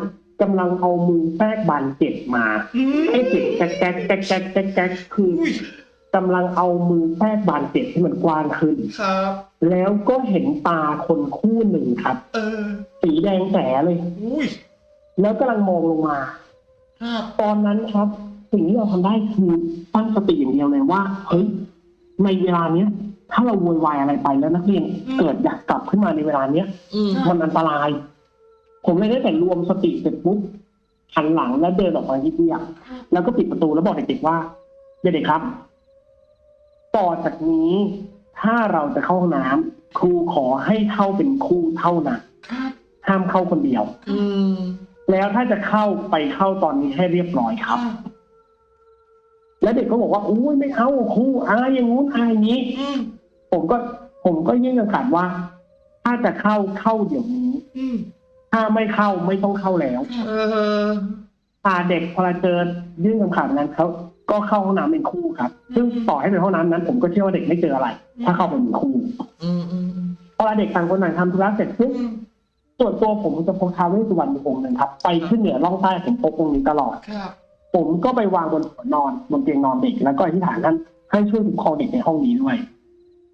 กำลังเอามือแทรกบานเก็บมาอืมไอ้เสียงแก๊กแก๊กแก๊กแก๊กแก๊กแก๊กคืออุ้ยกำลังเอามือแทรกบานเก็บให้มันกว้างขึ้นครับ แล้วก็เห็นตาคนคู่หนึ่งครับ เออ สีแดงแสเลยอุ้ยแล้วกำลังมองลงมาครับตอนนั้นครับ สิ่งที่เราทำได้คือตั้งสติอย่างเดียวเลยว่าเฮ้ยในเวลาเนี้ยถ้าเราโวยวายอะไรไปแล้วนักเรียนเกิดอยากกลับขึ้นมาในเวลาเนี้ยอืมมันอันตราย ผมเลยได้แต่รวมสติเสร็จปุ๊บหันหลังแล้วเดินออกมาที่เตียงแล้วก็ปิดประตูแล้วบอกเด็กๆว่าเด็กๆครับ ต่อจากนี้ถ้าเราจะเข้าห้องน้ำครูขอให้เข้าเป็นคู่เท่านั้นครับห้ามเข้าคนเดียว อืมแล้วถ้าจะเข้าไปเข้าตอนนี้ให้เรียบร้อยครับ แล้วเด็กก็บอกว่าอุ้ยไม่เอาครูอายอย่างงู้นอายอย่างนี้อืมผมก็ ผมก็ยื่นคำขาดว่า ถ้าจะเข้าเข้าเดี๋ยวนี้อืม ถ้าไม่เข้าไม่ต้องเข้าแล้วเออพาเด็กพอเราเจอยื่นคำขาดนั้นเขาก็เข้าห้องน้ำเป็นคู่ครับ ซึ่งต่อให้เป็นห้องน้ำนั้น ผมก็เชื่อว่าเด็กไม่เจออะไร ถ้าเข้าไปเป็นคู่อืมอืมอืมพอเด็กต่างคนต่างทำธุระเสร็จปุ๊บอืมส่วนตัวผมจะพกท้าวเวสสุวรรณอยู่องค์หนึ่งครับ ไปขึ้นเหนือล่องใต้ผมพกองค์นี้ตลอดครับผมก็ไปวางบนหัวนอนบนเตียงนอนเด็ก แล้วก็อธิษฐานท่านให้ช่วยคุ้มครองเด็กในห้องนี้ด้วย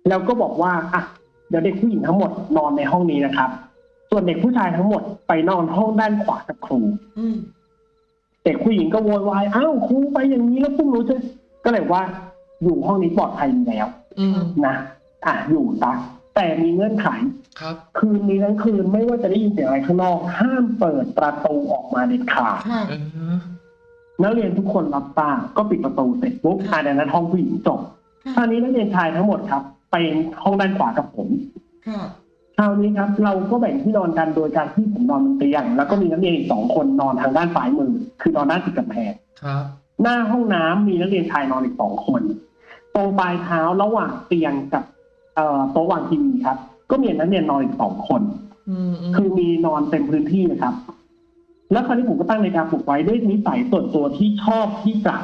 แล้วก็บอกว่าอะเดี๋ยวเด็กผู้หญิงทั้งหมดนอนในห้องนี้นะครับ ส่วนเด็กผู้ชายทั้งหมดไปนอนห้องด้านขวากับครูอืมเด็กผู้หญิงก็โวยวายอ้าวครูไปอย่างนี้แล้วพวกหนูจะก็เลยว่า อยู่ห้องนี้ปลอดภัยอยู่แล้วอืมนะอะอยู่ตะแต่มีเงื่อนไขครับ คืนนี้ทั้งคืนไม่ว่าจะได้ยินเสียงอะไรข้างนอก ห้ามเปิดประตูออกมาเด็ดขาดครับเออนักเรียนทุกคนรับตามก็ปิดประตูเสร็จปุ๊บอ่าในนั้นห้องผู้หญิงจบคราวนี้นักเรียนชายทั้งหมดครับ ไปห้องด้านขวากับผม ครับคราวนี้ครับ เราก็แบ่งที่นอนกันโดยการที่ผมนอนบนเตียง แล้วก็มีนักเรียนอีกสองคนนอนทางด้านซ้ายมือ คือนอนด้านติดกำแพงครับ หน้าห้องน้ำมีนักเรียนชายนอนอีกสองคน ตรงปลายเท้าระหว่างเตียงกับเอ่อโต๊ะวางทีวีครับ ก็มีนักเรียนนอนอีกสองคนอืมอืมคือมีนอนเต็มพื้นที่นะครับ แล้วคราวนี้ผมก็ตั้งนาฬิกาปลุกไว้ด้วยนิสัยส่วนตัวที่ชอบที่จะ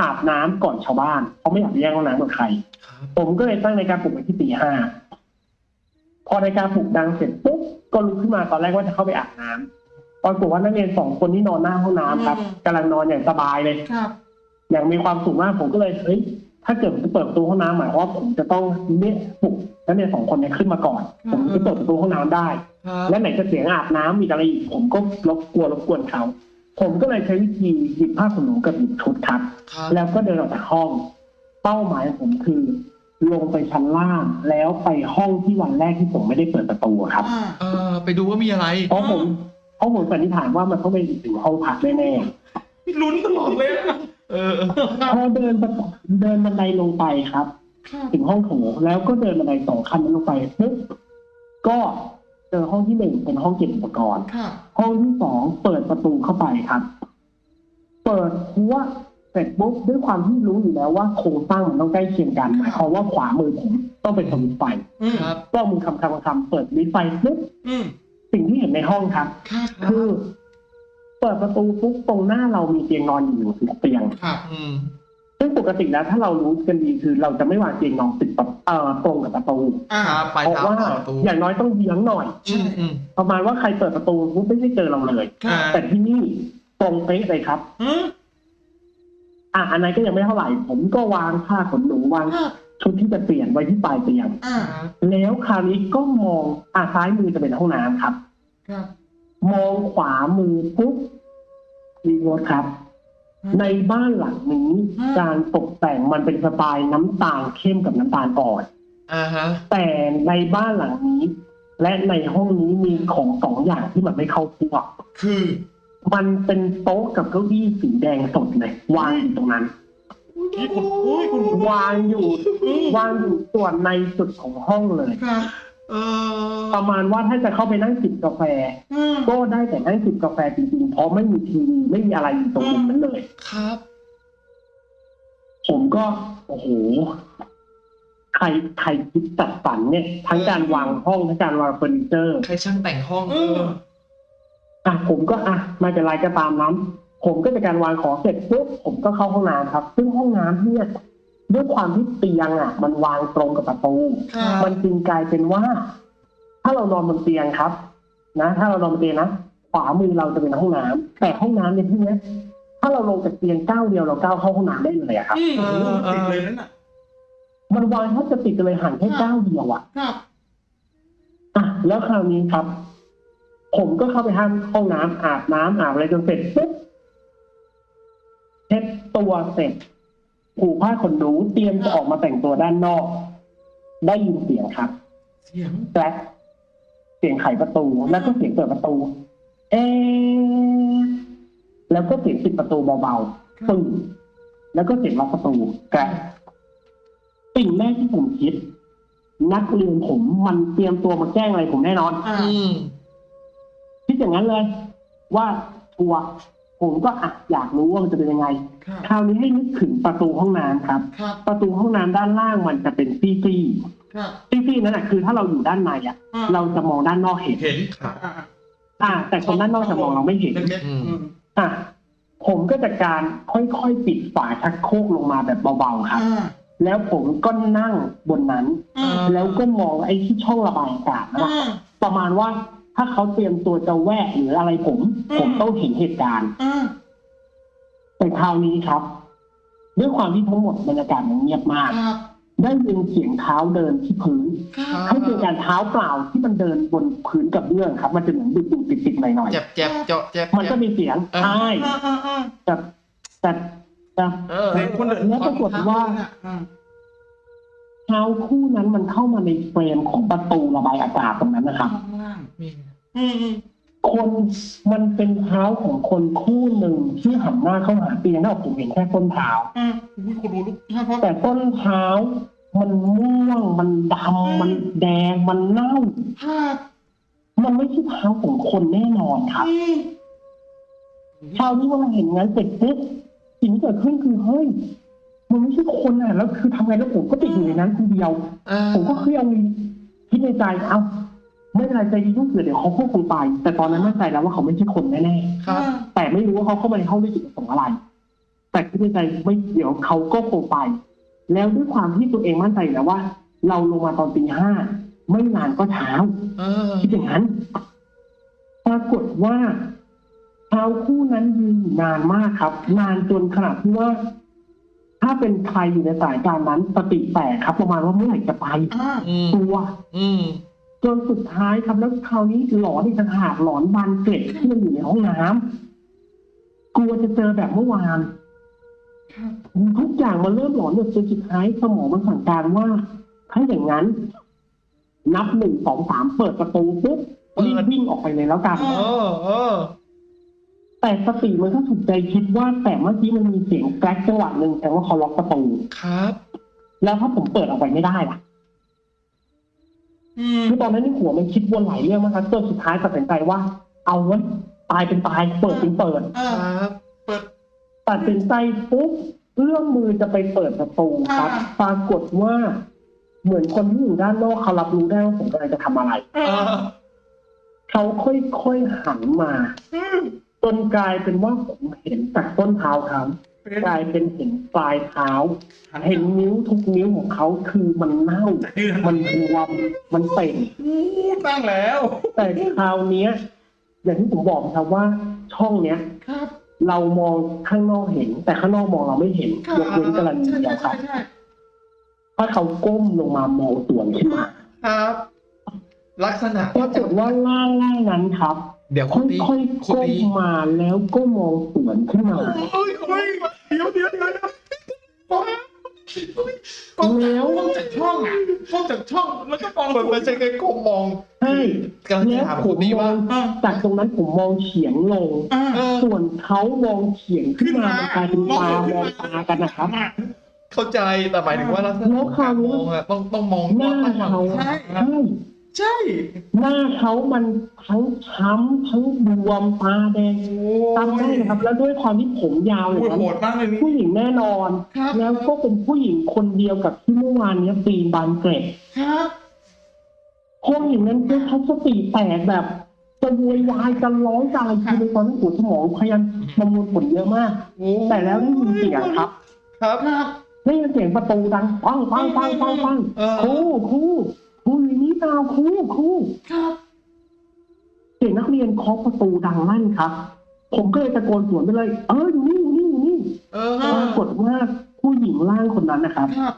อาบน้ำก่อนชาวบ้าน เพราะไม่อยากไปแย่งห้องน้ำกับใครครับผมก็เลยตั้งนาฬิกาปลุกไว้ที่ตีห้า พอนาฬิกาปลุกดังเสร็จปุ๊บก็ลุกขึ้นมาตอนแรกว่าจะเข้าไปอาบน้ำปรากฏว่านักเรียนสองคนที่นอนหน้าห้องน้ำครับกำลังนอนอย่างสบายเลยครับอย่างมีความสุขมากผมก็เลยเฮ้ยถ้าเกิดผมจะเปิดประตูห้องน้ำหมายความว่าผมจะต้องเรียกปลุกนักเรียนสองคนเนี้ขึ้นมาก่อน ผมจะเปิดประตูห้องน้ำได้ครับและไหนจะเสียงอาบน้ำมีอะไรอีกผมก็รบกวนรบกวนเขาผมก็เลยใช้วิธีหยิบผ้าขนหนูกับหยิบชุดครับครับแล้วก็เดินออกจากห้อง เป้าหมายของผมคือ ลงไปชั้นล่าง แล้วไปห้องที่วันแรกที่ผมไม่ได้เปิดประตูอะครับอ่าเออไปดูว่ามีอะไรเพราะผมเพราะผมสันนิษฐานว่ามันต้องเป็นถึงห้องพักแน่ลุ้นตลอดเลยอะเออเออๆพอเดินประตูเดินบันไดลงไปครับ ครับถึงห้องโถงแล้วก็เดินบันไดสองขั้นนั้นลงไปปุ๊บก็เจอห้องที่หนึ่งเป็นห้องเก็บอุปกรณ์ครับห้องที่สองเปิดประตูเข้าไปครับ เปิดหัว เสร็จปุ๊บด้วยความที่รู้อยู่แล้วว่าโครงสร้างมันต้องใกล้เคียงกันหมายความว่าขวามือผมต้องเป็นสวิตช์ไฟอืมครับก็มือคำคำคำเปิดสวิตช์ไฟปุ๊บอืมสิ่งที่เห็นในห้องครับครับ คือเปิดประตูปุ๊บตรงหน้าเรามีเตียงนอนอยู่หนึ่งเตียงครับอืมซึ่งปกติแล้วถ้าเรารู้กันดีคือเราจะไม่วางเตียงนอนติดกับเอ่อตรงกับประตูอ่าครับไปเพราะเท้าว่าต่อประตูอย่างน้อยต้องเยื้องหน่อยอืมอืมประมาณว่าใครเปิดประตูปุ๊บไม่ได้เจอเราเลยครับแต่ที่นี่ตรงเป๊ะเลยครับ อืมอะอันนั้นก็ยังไม่เท่าไหร่ ผมก็วางผ้าขนหนูวางครับชุดที่จะเปลี่ยนไว้ที่ปลายเตียงอ่าแล้วคราวนี้ก็มองอะซ้ายมือจะเป็นห้องน้ำครับ ครับ มองขวามือปุ๊บมีรถครับ ในบ้านหลังนี้การตกแต่งมันเป็นสไตล์น้ำตาลเข้มกับน้ำตาลอ่อน อ่าฮะ แต่ในบ้านหลังนี้ และในห้องนี้มีของสองอย่างที่มันไม่เข้าพวก คือ มันเป็นโต๊ะกับเก้าอี้สีแดงสดเลยวางอยู่ตรงนั้น นี่คุณโอ้ยคุณวางอยู่อืมวางอยู่ส่วนในสุดของห้องเลยครับเออประมาณว่าถ้าจะเข้าไปนั่งจิบกาแฟ อืมก็ได้แต่นั่งจิบกาแฟจริงๆเพราะไม่มีทีวีไม่มีอะไรอยู่ตรงมุมนั้นเลย ครับ ผมก็ โอ้โห ใครใครคิดจัดสรรเนี่ย ทั้งการวางห้องทั้งการวางเฟอร์นิเจอร์ ใครช่างแต่งห้องเออ อะผมก็อะไม่เป็นไรก็ตามนั้น ผมก็จะการวางของเสร็จปุ๊บผมก็เข้าห้องน้ำครับ ซึ่งห้องน้ำเนี่ยด้วยความที่เตียงอะ มันวางตรงกับประตูครับมันจึงกลายเป็นว่า ถ้าเรานอนบนเตียงครับ นะ ถ้าเรานอนบนเตียงนะขวามือเราจะเป็นห้องน้ำแต่ห้องน้ำในที่เนี้ยถ้าเราลงจากเตียงก้าวเดียวเราก้าวเข้าห้องน้ำได้เลยอะครับอืมโอ้โหติดเลยนั่นน่ะมันวางแทบจะติดกันเลยห่างแค่ก้าวเดียวอะครับอะแล้วคราวนี้ครับ ผมก็เข้าไปห้างห้องน้ำอาบน้ำอาบอะไรจนเสร็จปุ๊บเช็ดตัวเสร็จผูกผ้าขนหนูเตรียมจะออกมาแต่งตัวด้านนอก ได้ยินเสียงครับ เสียงแกร็กเสียงไขประตูแล้วก็เสียงเปิดประตู เอ๊ะแล้วก็เสียงปิดประตูเบาๆปึ้งแล้วก็เสียงล็อกประตูแกร็กสิ่งแรกที่ผมคิด นักเรียนผมมันเตรียมตัวมาแกล้งอะไรผมแน่นอนอ่า อืมคิดอย่างนั้นเลย ว่าทัวร์ผมก็อะอยากรู้ว่ามันจะเป็นยังไงครับคราวนี้ให้นึกถึงประตูห้องน้ำครับครับ ประตูห้องน้ำด้านล่างมันจะเป็นซี่ๆครับซี่ๆนั่นแหะคือถ้าเราอยู่ด้านในอะอ่าเราจะมองด้านนอกเห็นเห็นครับอ่าอ่า แต่คนด้านนอกจะมองเราไม่เห็นเล็กๆอืมอืมอะผมก็จะการค่อยๆปิดฝาชักโครกลงมาแบบเบาๆครับอ่าแล้วผมก็นั่งบนนั้นอ่าแล้วก็มองไอ้ที่ช่องระบายอากาศนะอ่าประมาณว่า ถ้าเขาเตรียมตัวจะแวะหรืออะไรผมอืมผมต้องเห็นเหตุการณ์อ่าแต่คราวนี้ครับ ด้วยความที่ทั้งหมดบรรยากาศมันเงียบมากครับได้ยินเสียงเท้าเดินที่พื้นครับให้เป็นการเท้าเปล่าที่มันเดินบนพื้นกับเรื่องครับ มันจะเหมือนดุๆติดๆหน่อยเจ็บเจ็บเจาะเจ็บๆมันเจ็ก็บมีเสียงเออใช่อ่าอ่าอ่าแต่แต่แต่เออเสียงคนเดินแล้วปรากฏว่าอ่า เท้าคู่นั้นมันเข้ามาในเฟรมของประตูระบายอากาศตรงนั้นนะครับ ข้างล่างมีอืมอืมคนมันเป็นเท้าของคนคู่หนึ่งที่หันหน้าเข้าหาเตียงนอกผมเห็นแค่ต้นเท้าอ่าอุ้ยคุณรู้ลูกใช่เพราะแต่ต้นเท้า มันม่วงมันดำมันแดงมันเน่า ภาพมันไม่ใช่เท้าของคนแน่นอนครับอืมคราวนี้พอเราเห็นงั้นเสร็จปุ๊บสิ่งที่เกิดขึ้นคือเฮ้ย มันไม่ใช่คนอะ แล้วคือทำไงแล้วผมก็ติดอยู่ในนั้นคนเดียวเออผมก็เครียดเลยคิดในใจเอาไม่เป็นไรใจดีลูกเสือเดี๋ยวเขาก็คงไป แต่ตอนนั้นมั่นใจแล้วว่าเขาไม่ใช่คนแน่ครับ ๆแต่ไม่รู้ว่าเขาเข้ามาในห้องด้วยจุดประสงค์อะไร แต่คิดในใจไม่เดี๋ยวเขาก็คงไป แล้วด้วยความที่ตัวเองมั่นใจอยู่แล้วว่า เราลงมาตอนตีห้าไม่นานก็เช้า เออ คิดอย่างนั้น ปรากฏว่าเท้าคู่นั้นยืนอยู่นานมากครับ นานจนขนาดที่ว่า ถ้าเป็นใครอยู่ในสายการนั้นสติแตกครับประมาณว่าเมื่อไหร่จะไปอ่า อืมตัวอืมจนสุดท้ายครับแล้วคราวนี้หลอนอีกต่างหากหลอนบานเกล็ดที่มันอยู่ในห้องน้ำกลัวจะเจอแบบเมื่อวาน ครับ ทุกอย่างมันเริ่มหลอนจนสุดท้ายสมองมันสั่งการว่า ถ้าอย่างนั้น นับหนึ่งสองสามเปิดประตูปุ๊บเปิดรีบวิ่งออกไปเลยแล้วกัน เออเออ แต่สติมันก็ถูกใจคิดว่าแต่เมื่อกี้มันมีเสียงแกรกจังหวะหนึ่งแต่ว่าเขาล็อกประตูครับ แล้วถ้าผมเปิดออกไปไม่ได้ล่ะอืมคือตอนนั้นในหัวมันคิดวนหลายเรื่องมากครับจนสุดท้ายตัดสินใจว่า เอาวะตายเป็นตายเปิดเป็นเปิดอ่าครับเปิดตัดสินใจปุ๊บเอื้อมมือจะไปเปิดประตูครับอ่าปรากฏว่าเหมือนคนที่อยู่ด้านนอกเขารับรู้ได้ว่าผมกำลังจะทำอะไรเอเอออเขาค่อยๆหันมาอืม จนกลายเป็นว่าผมเห็นจากต้นเท้าเขาเป็นกลายเป็นเห็นปลายเท้าหันเห็นนิ้วทุกนิ้วของเขาคือมันเน่าจะเดือนมันบวมมันเป่งอู้ตั้งแล้ว แต่คราวเนี้ยอย่างที่ผมบอกครับว่าช่องเนี้ยครับเรามองข้างนอกเห็น แต่ข้างนอกมองเราไม่เห็นครับยกเว้นกระดใช่เดียใช่วคใช่รับใช่ถ้าเขาก้มลงมามองสวนขึ้นมา ครับ ลักษณะปรากฏว่าล่างล่างนั้นครับ เดี๋ยวคคุณตี่อยๆคุณก้มตีมาแล้วก็มองสวนขึ้นมา โอ้ยโอ้ยเดี๋ยวเดี๋ยวเดี๋ยวเดี๋ยวโอ้ยโอ้ยกล้องแล้ว กล้องจากช่องอะกล้องจากช่องแล้วก็มองมันไม่ใช่แค่ก้มมองใช่กำลังจะแล้วถามผคุมณตีมอว่างอ่าจากตรงนั้นผมมองเฉียงลง อ่า เออ ส่วนเขามองเฉียงขึ้นมามันกลายเป็นตามองตากันนะครับ เข้าใจแต่หมายถึงว่าลักษณะของการมองอะต้องต้องมองหน้าต้องมองเขาใช่ ใช่ ใช่ หน้าเขามันทั้งช้ำทั้งบวมตาแดงตามได้นะครับ แล้วด้วยความที่ผมยาวอโอ้ย่ายงนั้นโหดมากเลยนี่ผู้หญิงแน่นอนครับแล้วก็เป็นผู้หญิงคนเดียวกับที่เมื่อวานเนี้ยปีนบานเกร็ดครับห้องอย่างนั้นคือเขาสติแตกแบบจะโวยวายจะร้องจะอะไรคือในตอนนั้นหัวสมองพยายามประมวลผลเยอะมากโอ้แต่แล้วได้ยินเสียงครับครับ ครับได้ยินเสียงประตูดังปังปังปังปังปังเออครูครู ครูอยู่นี่เปล่าครูครูครับเสียงนักเรียนเคาะประตูดังลั่นครับ ผมก็เลยตะโกนสวนไปเลย เอออยู่นี่อยู่นี่อยู่นี่เออปรากฏว่าผู้หญิงร่างคนนั้นนะครับครับ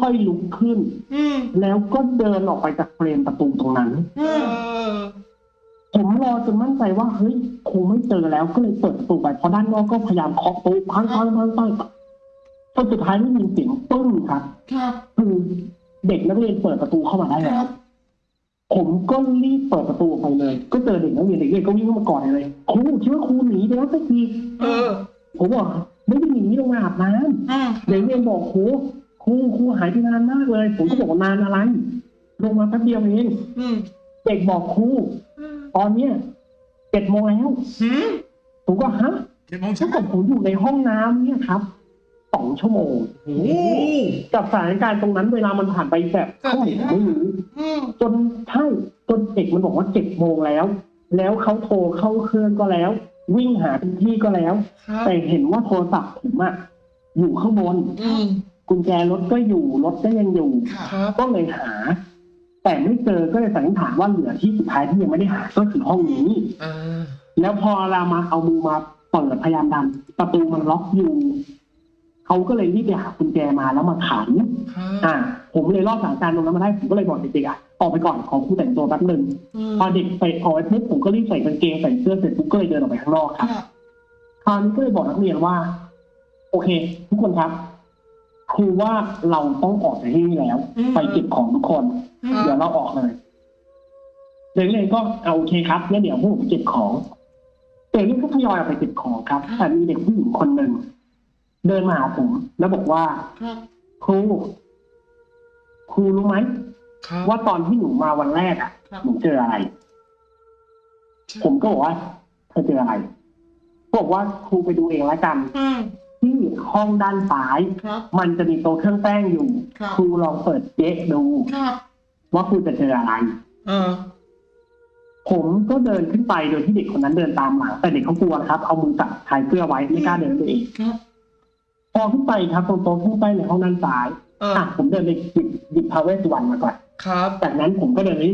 ค่อยๆลุกขึ้นอืมแล้วก็เดินออกไปจากเฟรมประตูตรงนั้นเอเอออผมรอจนมั่นใจว่าเฮ้ยคงไม่เจอแล้วก็เลยเปิดประตูไปเพราะด้านนอกก็พยายามเคาะประตูพังพังพังพังจนสุดท้ายไม่มีเสียงปึ้งครับครับคือ เด็กนักเรียนเปิดประตูเข้ามาได้คแล้รัวบผมก็รีบเปิดประตูออกไปเลย ก็เจอเด็กนักเรียนเด็กนักเรียนก็วิ่งเข้ามากอดเลยครูคิดว่าครูหนีไปแล้วสักทีเออผมบอกไม่ได้หนีลงมาอาบน้ำอืมเด็กนักเรียนบอกครูครูครูหายไปนานมากเลย ผมก็บอกว่านานอะไรลงมาแป๊บเดียวเองอืมเด็กบอกครูตอนเนี้ยเจ็ดโมงแล้วหืมผมก็ฮะเจ็ดโมงถ้าเช้าเกิดผมอยู่ในห้องน้ำเนี่ยครับ สองชั่วโมงโอ้โหกับสถานการณ์ตรงนั้นเวลามันผ่านไปแบบเท่าไหร่ผมไม่รู้อืมจนใช่จนเด็กมันบอกว่าเจ็ดโมงแล้ว แล้วเขาโทรเข้าเครื่องก็แล้ว วิ่งหาทุกที่ก็แล้วครับแต่เห็นว่าโทรศัพท์ผมอะอยู่ข้างบนอืมกุญแจรถก็อยู่รถก็ยังอยู่ครับครับก็เลยหา แต่ไม่เจอก็เลยสันนิษฐานว่าเหลือที่สุดท้ายที่ยังไม่ได้หาก็คือห้องนี้อ่าแล้วพอเรามาเอามือมาเปิดพยายามดันประตูมันล็อกอยู่ เขาก็เลยรีบไปหากุญแจมาแล้วมาขันครับอ่า ผมเลยรอดสถานการณ์ตรงนั้นมาได้ผมก็เลยบอกเด็กๆอะออกไปก่อนขอครูแต่งตัวแป๊บหนึ่งอืมพอเด็กไปออกไปปุ๊บผมก็รีบใส่กางเกงใส่เสื้อเสร็จปุ๊บก็เลยเดินออกไปข้างนอกคครับรับคราวนี้ก็เลยบอกนักเรียนว่า โอเค ทุกคนครับครูว่าเราต้องออกจากที่นี่แล้ว ไปเก็บของทุกคนอืมเดี๋ยวเราออกเลยเด็กนักเรียนก็เอาโอเคครับงั้นเดี๋ยวพวกผมเก็บของเด็กนักเรียนก็ทยอยออกไปเก็บของครับแต่มีเด็กผู้หญิงคนหนึ่ง เดินมาหาผม แล้วบอกว่าครับครูครูรู้ไหมครับว่าตอนที่หนูมาวันแรกอะ ครับหนูเจออะไร ผมก็บอกว่าเธอเจออะไรบอกว่าครูไปดูเองแล้วกัน อืมที่ห้องด้านซ้าย ครับมันจะมีโต๊ะเครื่องแป้งอยู่ ครับครูลองเปิดเจ๊ดู ครับว่าครูจะเจออะไร เออผมก็เดินขึ้นไปโดยที่เด็กคนนั้นเดินตามหลังแต่เด็กเขากลัวครับ เอามือจับชายเสื้อไว้ไม่กล้าเดินไปเองครับ พอขึ้นไปครับตรงโต๊ะขึ้นไปในห้องด้านซ้ายเอออะผมเดินไปหยิบหยิบพาเวสวรรณมาก่อนครับ จากนั้นผมก็เดินไป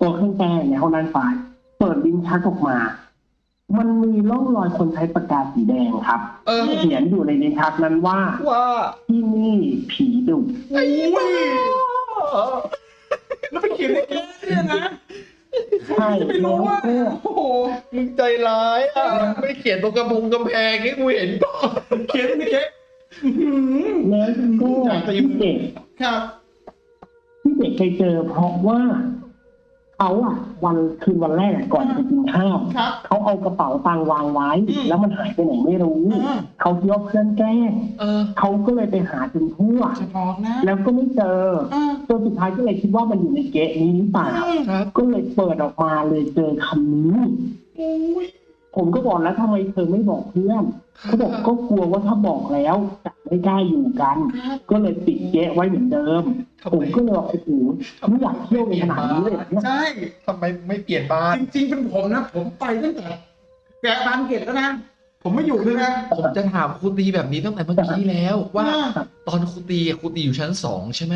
ตัวเครื่องแป้งในห้องด้านซ้าย เปิดลิ้นชักออกมา มันมีร่องรอยคนใช้ปากกาสีแดงครับเออ เขียนอยู่ในลิ้นชักนั้นว่าว่าที่นี่ผีดุโอ้ยแล้วไปเขียนในแก้เนี่ยนะใช่จะไม่รู้ว่าแล้วก็โอ้โห มึงใจร้ายอะ ไม่เขียนตรงกระพงกำแพงให้กูเห็นก่อนเขียนในแก้อื้อหือ แล้วก็อยากจะที่เด็กครับที่เด็กไปเจอเพราะว่าเขาอะวันคืนวันแรกอะก่อนจะกินข้าวครับเขาเอากระเป๋าตังค์วางไว้อืมแล้วมันหายไปไหนไม่รู้อ่าเขาคิดว่าเพื่อนแกล้งเออเขาก็เลยไปหาจนทั่วจะบอกนะแล้วก็ไม่เจออ่าจนสุดท้ายก็เลยคิดว่ามันอยู่ในเกะนี้หรือเปล่าครับก็เลยเปิดออกมาเลยเจอคำนี้โอ้ยผมก็บอกแล้วทำไมเธอไม่บอกเพื่อน เขาบอกก็กลัวว่าถ้าบอกแล้วจะไม่กล้าอยู่กันครับก็เลยปิดเกะไว้เหมือนเดิมทำผไมมก็เลยบอกโอ้โหไม่อยากเที่ยวในขนาดนี้เลยเหรอเนี่ยใช่ทำไมไม่เปลี่ยนบ้าน จริงๆเป็นผมนะ ผมไปตั้งแต่แกะบานเกตแล้วนะผมไม่อยู่เลยนะผมจะถามครูตีแบบนี้ตั้งแต่เมื่อกี้แล้ว ว่าตอนครูตีอะครูตีอยู่ชั้นสองใช่ไหม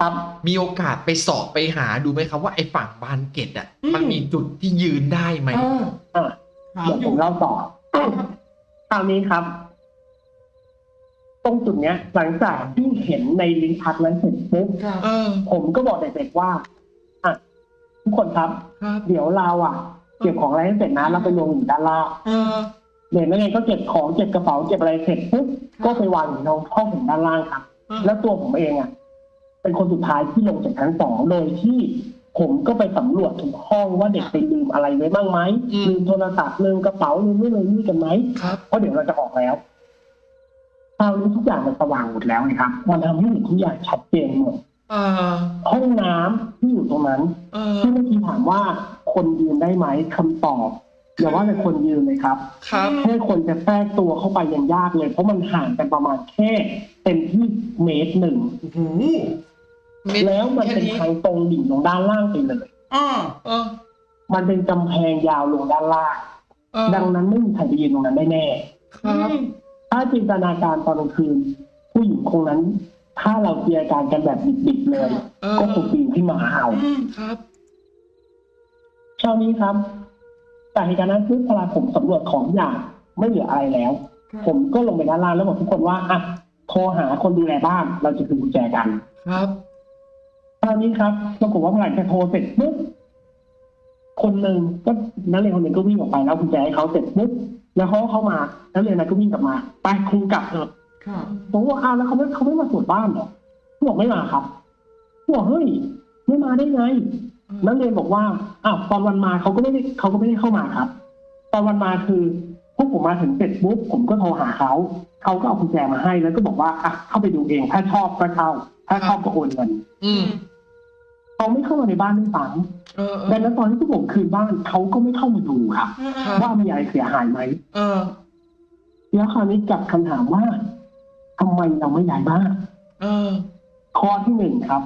ครับมีโอกาสไปสอบไปหาดูไหมครับว่าไอ้ฝั่งบานเกตอะอืมมันมีจุดที่ยืนได้ไหมเอออะถามเดี๋ยวอผยู่มเล่าต่อ คราวนี้ครับ ตรงจุดเนี้ย หลังจากที่เห็นในลิ้นชักนั้นเสร็จปุ๊บครับเออ ผมก็บอกเด็กๆว่าอะทุกคนครับ ครับ เดี๋ยวเราอะ เก็บของอะไรให้เสร็จนะแล้วไปลงอยู่ด้านล่าง เออ เด็กนักเรียนก็เก็บของเก็บกระเป๋าเก็บอะไรเสร็จปุ๊บก็ไปวางอยู่ในห้องถึงด้านล่างครับอืมแล้วตัวผมเองอะ เป็นคนสุดท้ายที่ลงจากชั้นสองโดยที่ ผมก็ไปสำรวจทุกห้องว่าเด็กไปลืมอะไรไว้บ้างไหมอืมลืมโทรศัพท์ลืมกระเป๋าลืมนู่นลืมนี่กันไหมครับเพราะเดี๋ยวเราจะออกแล้วคราวนี้ทุกอย่างมันสว่างหมดแล้วนะครับมันทำให้เห็นทุกอย่างชัดเจนหมดเออห้องน้ำที่อยู่ตรงนั้นเออที่เมื่อกี้ถามว่าคนยืนได้ไหมคำตอบอย่าว่าแต่คนยืนเลยครับครับแค่คนจะแทรกตัวเข้าไปยังยากเลย เพราะมันห่างกันประมาณแค่เต็มที่เมตรหนึ่งโอ้โหเม็ด แล้วมันแค่เป็นนี้ทางตรงดิ่งลงด้านล่างไปเลยอ่าเออ มันเป็นกำแพงยาวลงด้านล่างเออดังนั้นไม่มีใครไปยืนตรงนั้นได้แน่ ครับ ถ้าจินตนาการตอนกลางคืน ผู้หญิงคงนั้น ถ้าเราเจียการกันแบบดิบๆเลยเออก็คงปีนขึ้นมาเอาอืมครับเช้านี้ครับจากเหตุการณ์นั้นปุ๊บพอผมสำรวจของอย่างไม่เหลืออะไรแล้ว ผมก็ลงไปด้านล่างแล้วบอกทุกคนว่าอะโทรหาคนดูแลบ้านเราจะคืนกุญแจกัน ครับค ราวนี้ครับปรากฏว่าเมื่อไหร่จะโทรเสร็จปุ๊บคนหนึ่งก็นักเรียนคนหนึ่งก็วิ่งออกไปแล้วกุญแจให้เขาเสร็จปุ๊บแล้วเขาก็เข้ามานักเรียนนั้นก็วิ่งกลับมา ไปครูกลับเถอะครับผมว่าอ้าวแล้วเขาไม่เขาไม่มาตรวจบ้านเหรอเขาบอกไม่มาครับเขาบอกเฮ้ยไม่มาได้ไงนักเรียนบอกว่าอ้าวตอนวันมาเขาก็ไม่ได้เขาก็ไม่ได้เข้ามาครับ ตอนวันมาคือพวกผมมาถึงเสร็จปุ๊บผมก็โทรหาเขาเขาก็เอากุญแจมาให้แล้วก็บอกว่าอะเข้าไปดูเอง ถ้าชอบก็เข้าถ้าชอบก็โอนเงินอืม เขาไม่เข้ามาในบ้านด้วยซ้เออำดังนั้นตอนที่พวกผมคืนบ้านเขาก็ไม่เข้ามาดูครับครับว่ามีอะไรเสียหายไหมเออแล้วคราวนี้กลับคำถามว่าทำไมเราไม่ย้ายบ้านเออข้อที่หนึ่งครับ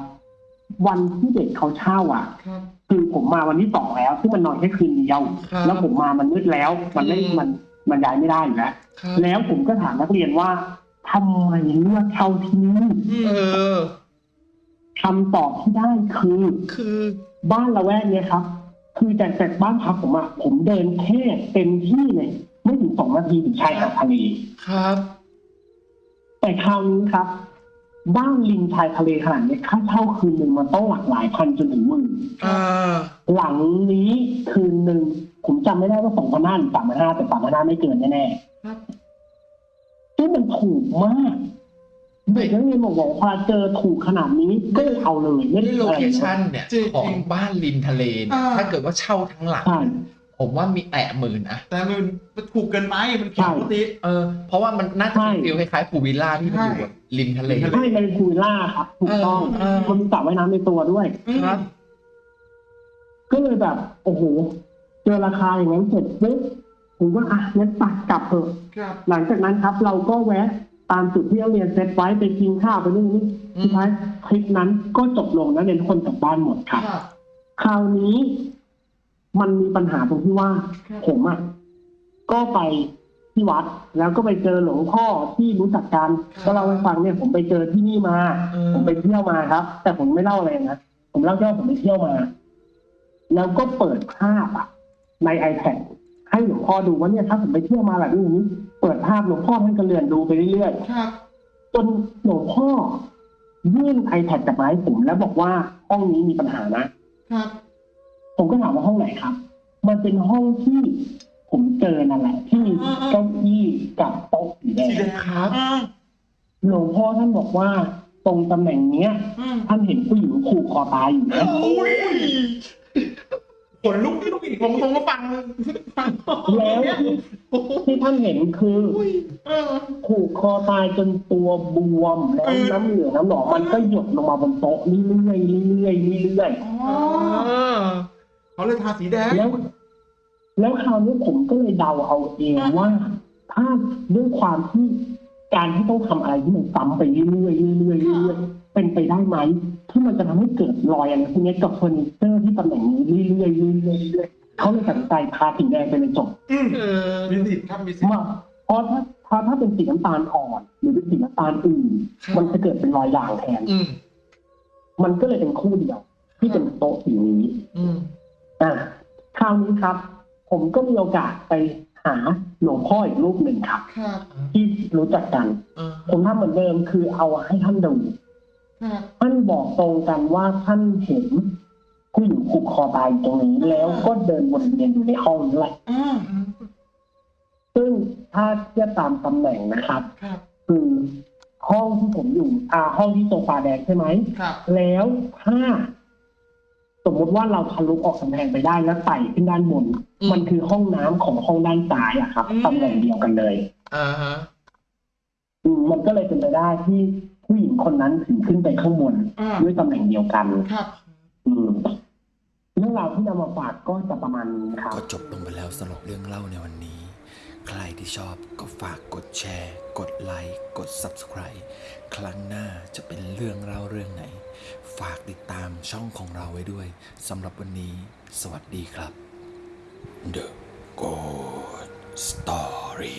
วันที่เด็กเขาเช่าอะครับคือผมมาวันที่สองแล้วซึ่งมันนอนแค่คืนเดียวครับแล้วผมมามันมืดแล้ว มันไม่อืมมันมันย้ายไม่ได้อยู่แล้วครับแล้วผมก็ถามนักเรียนว่าทำไมเลือกเช่าที่นี่เออ คำตอบที่ได้คือ คือบ้านละแวกเนี้ยครับ คือจากจากบ้านพักผมอะผมเดินแค่เต็มที่เลยไม่ถึงสองนาทีถึงชายหาดทะเลครับ แต่คราวนี้ครับ บ้านริมชายทะเลขนาดนี้ค่าเช่าคืนหนึ่งมันต้องหลักหลายพันจนถึงหมื่นอ่าหลังนี้คืนหนึ่งผมจำไม่ได้ว่าสองพันห้าหรือสามพันห้าแต่สามพันห้าไม่เกินแน่ครับๆซึ่งมันถูกมาก เด็กนักเรียนบอกว่าพอเจอถูกขนาดนี้ก็เลยเอาเลยไม่ได้ด้วยโลอะไรเคเลยชั่นเนี่ยจริงของบ้านริมทะเลเนี่ยอ่าถ้าเกิดว่าเช่าทั้งหลังใช่ผมว่ามีแตะหมื่นอะแต่มันมันถูกเกินไปมันผิดปกติเออเพราะว่ามันน่าจะเป็นใช่ฟิลคล้ายๆพูลวิลล่าที่มันอยู่ใช่แบบริมทะเลริมทะเลใช่ในคูวิลล่าครับถูกต้องเออเออมันมีสระว่ายน้ำในตัวด้วยครับ ก็เลยแบบ โอ้โหเจอราคาอย่างนั้นเสร็จปุ๊บผมก็อะงั้นปักกลับเถอะครับหลังจากนั้นครับ เราก็แวะ ตามจุดที่นักเรียนเซตไว้ไปกินข้าวไปนู่นนี่อืมสุดท้ายคลิปนั้นก็จบลงนักเรียนทุกคนกลับบ้านหมดครับครับ คราวนี้มันมีปัญหาตรงที่ว่า ผมอะก็ไปที่วัด แล้วก็ไปเจอหลวงพ่อที่รู้จักกันก็เล่าให้ฟังเนี่ยผมไปเจอที่นี่มา ผมไปเที่ยวมาครับ แต่ผมไม่เล่าอะไรนะผมเล่าแค่ว่าผมไปเที่ยวมา แล้วก็เปิดภาพอะ ใน iPad ให้หลวงพ่อดูว่าเนี่ยถ้าผมไปเที่ยวมาแบบนี้อย่างนี้ เปิดภาพหลวงพ่อท่านก็เลื่อนดูไปเรื่อยๆครับจนหลวงพ่อยื่น iPad กลับมาให้ผมแล้วบอกว่าห้องนี้มีปัญหานะครับ ผมก็ถามว่าห้องไหนครับ มันเป็นห้องที่ผมเจอนั่นแหละ ที่มีเก้าอี้กับโต๊ะสีแดสีแดงงครับอืมหลวงพ่อท่านบอกว่า ตรงตำแหน่งเนี้ยอืมท่านเห็นผู้หญิงผูกคอตายอยู่นะโอ้ย ขนลุกที่ลูกอีกผมผมก็ฟังฟังแล้วที่ที่ท่านเห็นคืออุ้ยเออผูกคอตายจนตัวบวมแล้วเออน้ำเหลืองน้ำหนองมันก็หยดลงมาบนโต๊ะเรื่อยๆเรื่อยๆเรื่อยๆอ๋อเขาเลยทาสีแดงแล้ว แล้วคราวนี้ผมก็เลยเดาเอาเองว่า ถ้าด้วยความที่การที่ต้องทำอะไรที่มันซ้ำไปเรื่อยๆเรื่อยๆเรื่อยๆเป็นไปได้ไหม ที่มันจะทำให้เกิดรอยอะไรพวกนี้กับเฟอร์นิเจอร์ที่ตำแหน่งนี้เรื่อยๆเรื่อยๆเรื่อยๆเขาเลยตัดสินใจทาสีแดงไปเลยจบอืมเออมีสิทธิ์ครับมีสิทธิ์มาเพราะถ้าถ้าถ้าเป็นสีน้ำตาลอ่อน หรือเป็นสีน้ำตาลอื่นครับมันจะเกิดเป็นรอยด่างแทนอืมมันก็เลยเป็นคู่เดียว ที่เป็นโต๊ะสีนี้อืมอ่าคราวนี้ครับ ผมก็มีโอกาสไปหาหลวงพ่ออีกรูปหนึ่งครับครับที่รู้จักกันเออผมทำเหมือนเดิมคือเอาให้ท่านดูครับ ท่านบอกตรงกันว่าท่านเห็นผู้หญิงผูกคอตายอยู่ตรงนี้ แล้วก็เดินวนเวียนอยู่ในห้องนั่นแหละอืมซึ่งถ้าเทียบตามตำแหน่งนะครับครับ คือห้องที่ผมอยู่ อ่า ห้องที่โซฟาแดงใช่ไหมครับแล้วถ้า สมมุติว่าเราทะลุออกกำแพงไปได้แล้วไต่ขึ้นด้านบน มันคือห้องน้ำของห้องด้านซ้ายอะครับตำแหน่งเดียวกันเลยอ่าฮะอืมมันก็เลยเป็นไปได้ที่ ผู้หญิงคนนั้นถึงขึ้นไปข้างบนอ่า ด้วยตำแหน่งเดียวกัน ครับ อืมเรื่องราวที่นำมาฝากก็จะประมาณนี้ครับ ก็จบลงไปแล้วสำหรับเรื่องเล่าในวันนี้ ใครที่ชอบก็ฝากกดแชร์ กดไลค์ กด Subscribe ครั้งหน้าจะเป็นเรื่องเล่าเรื่องไหน ฝากติดตามช่องของเราไว้ด้วยสำหรับวันนี้ สวัสดีครับ The Good Story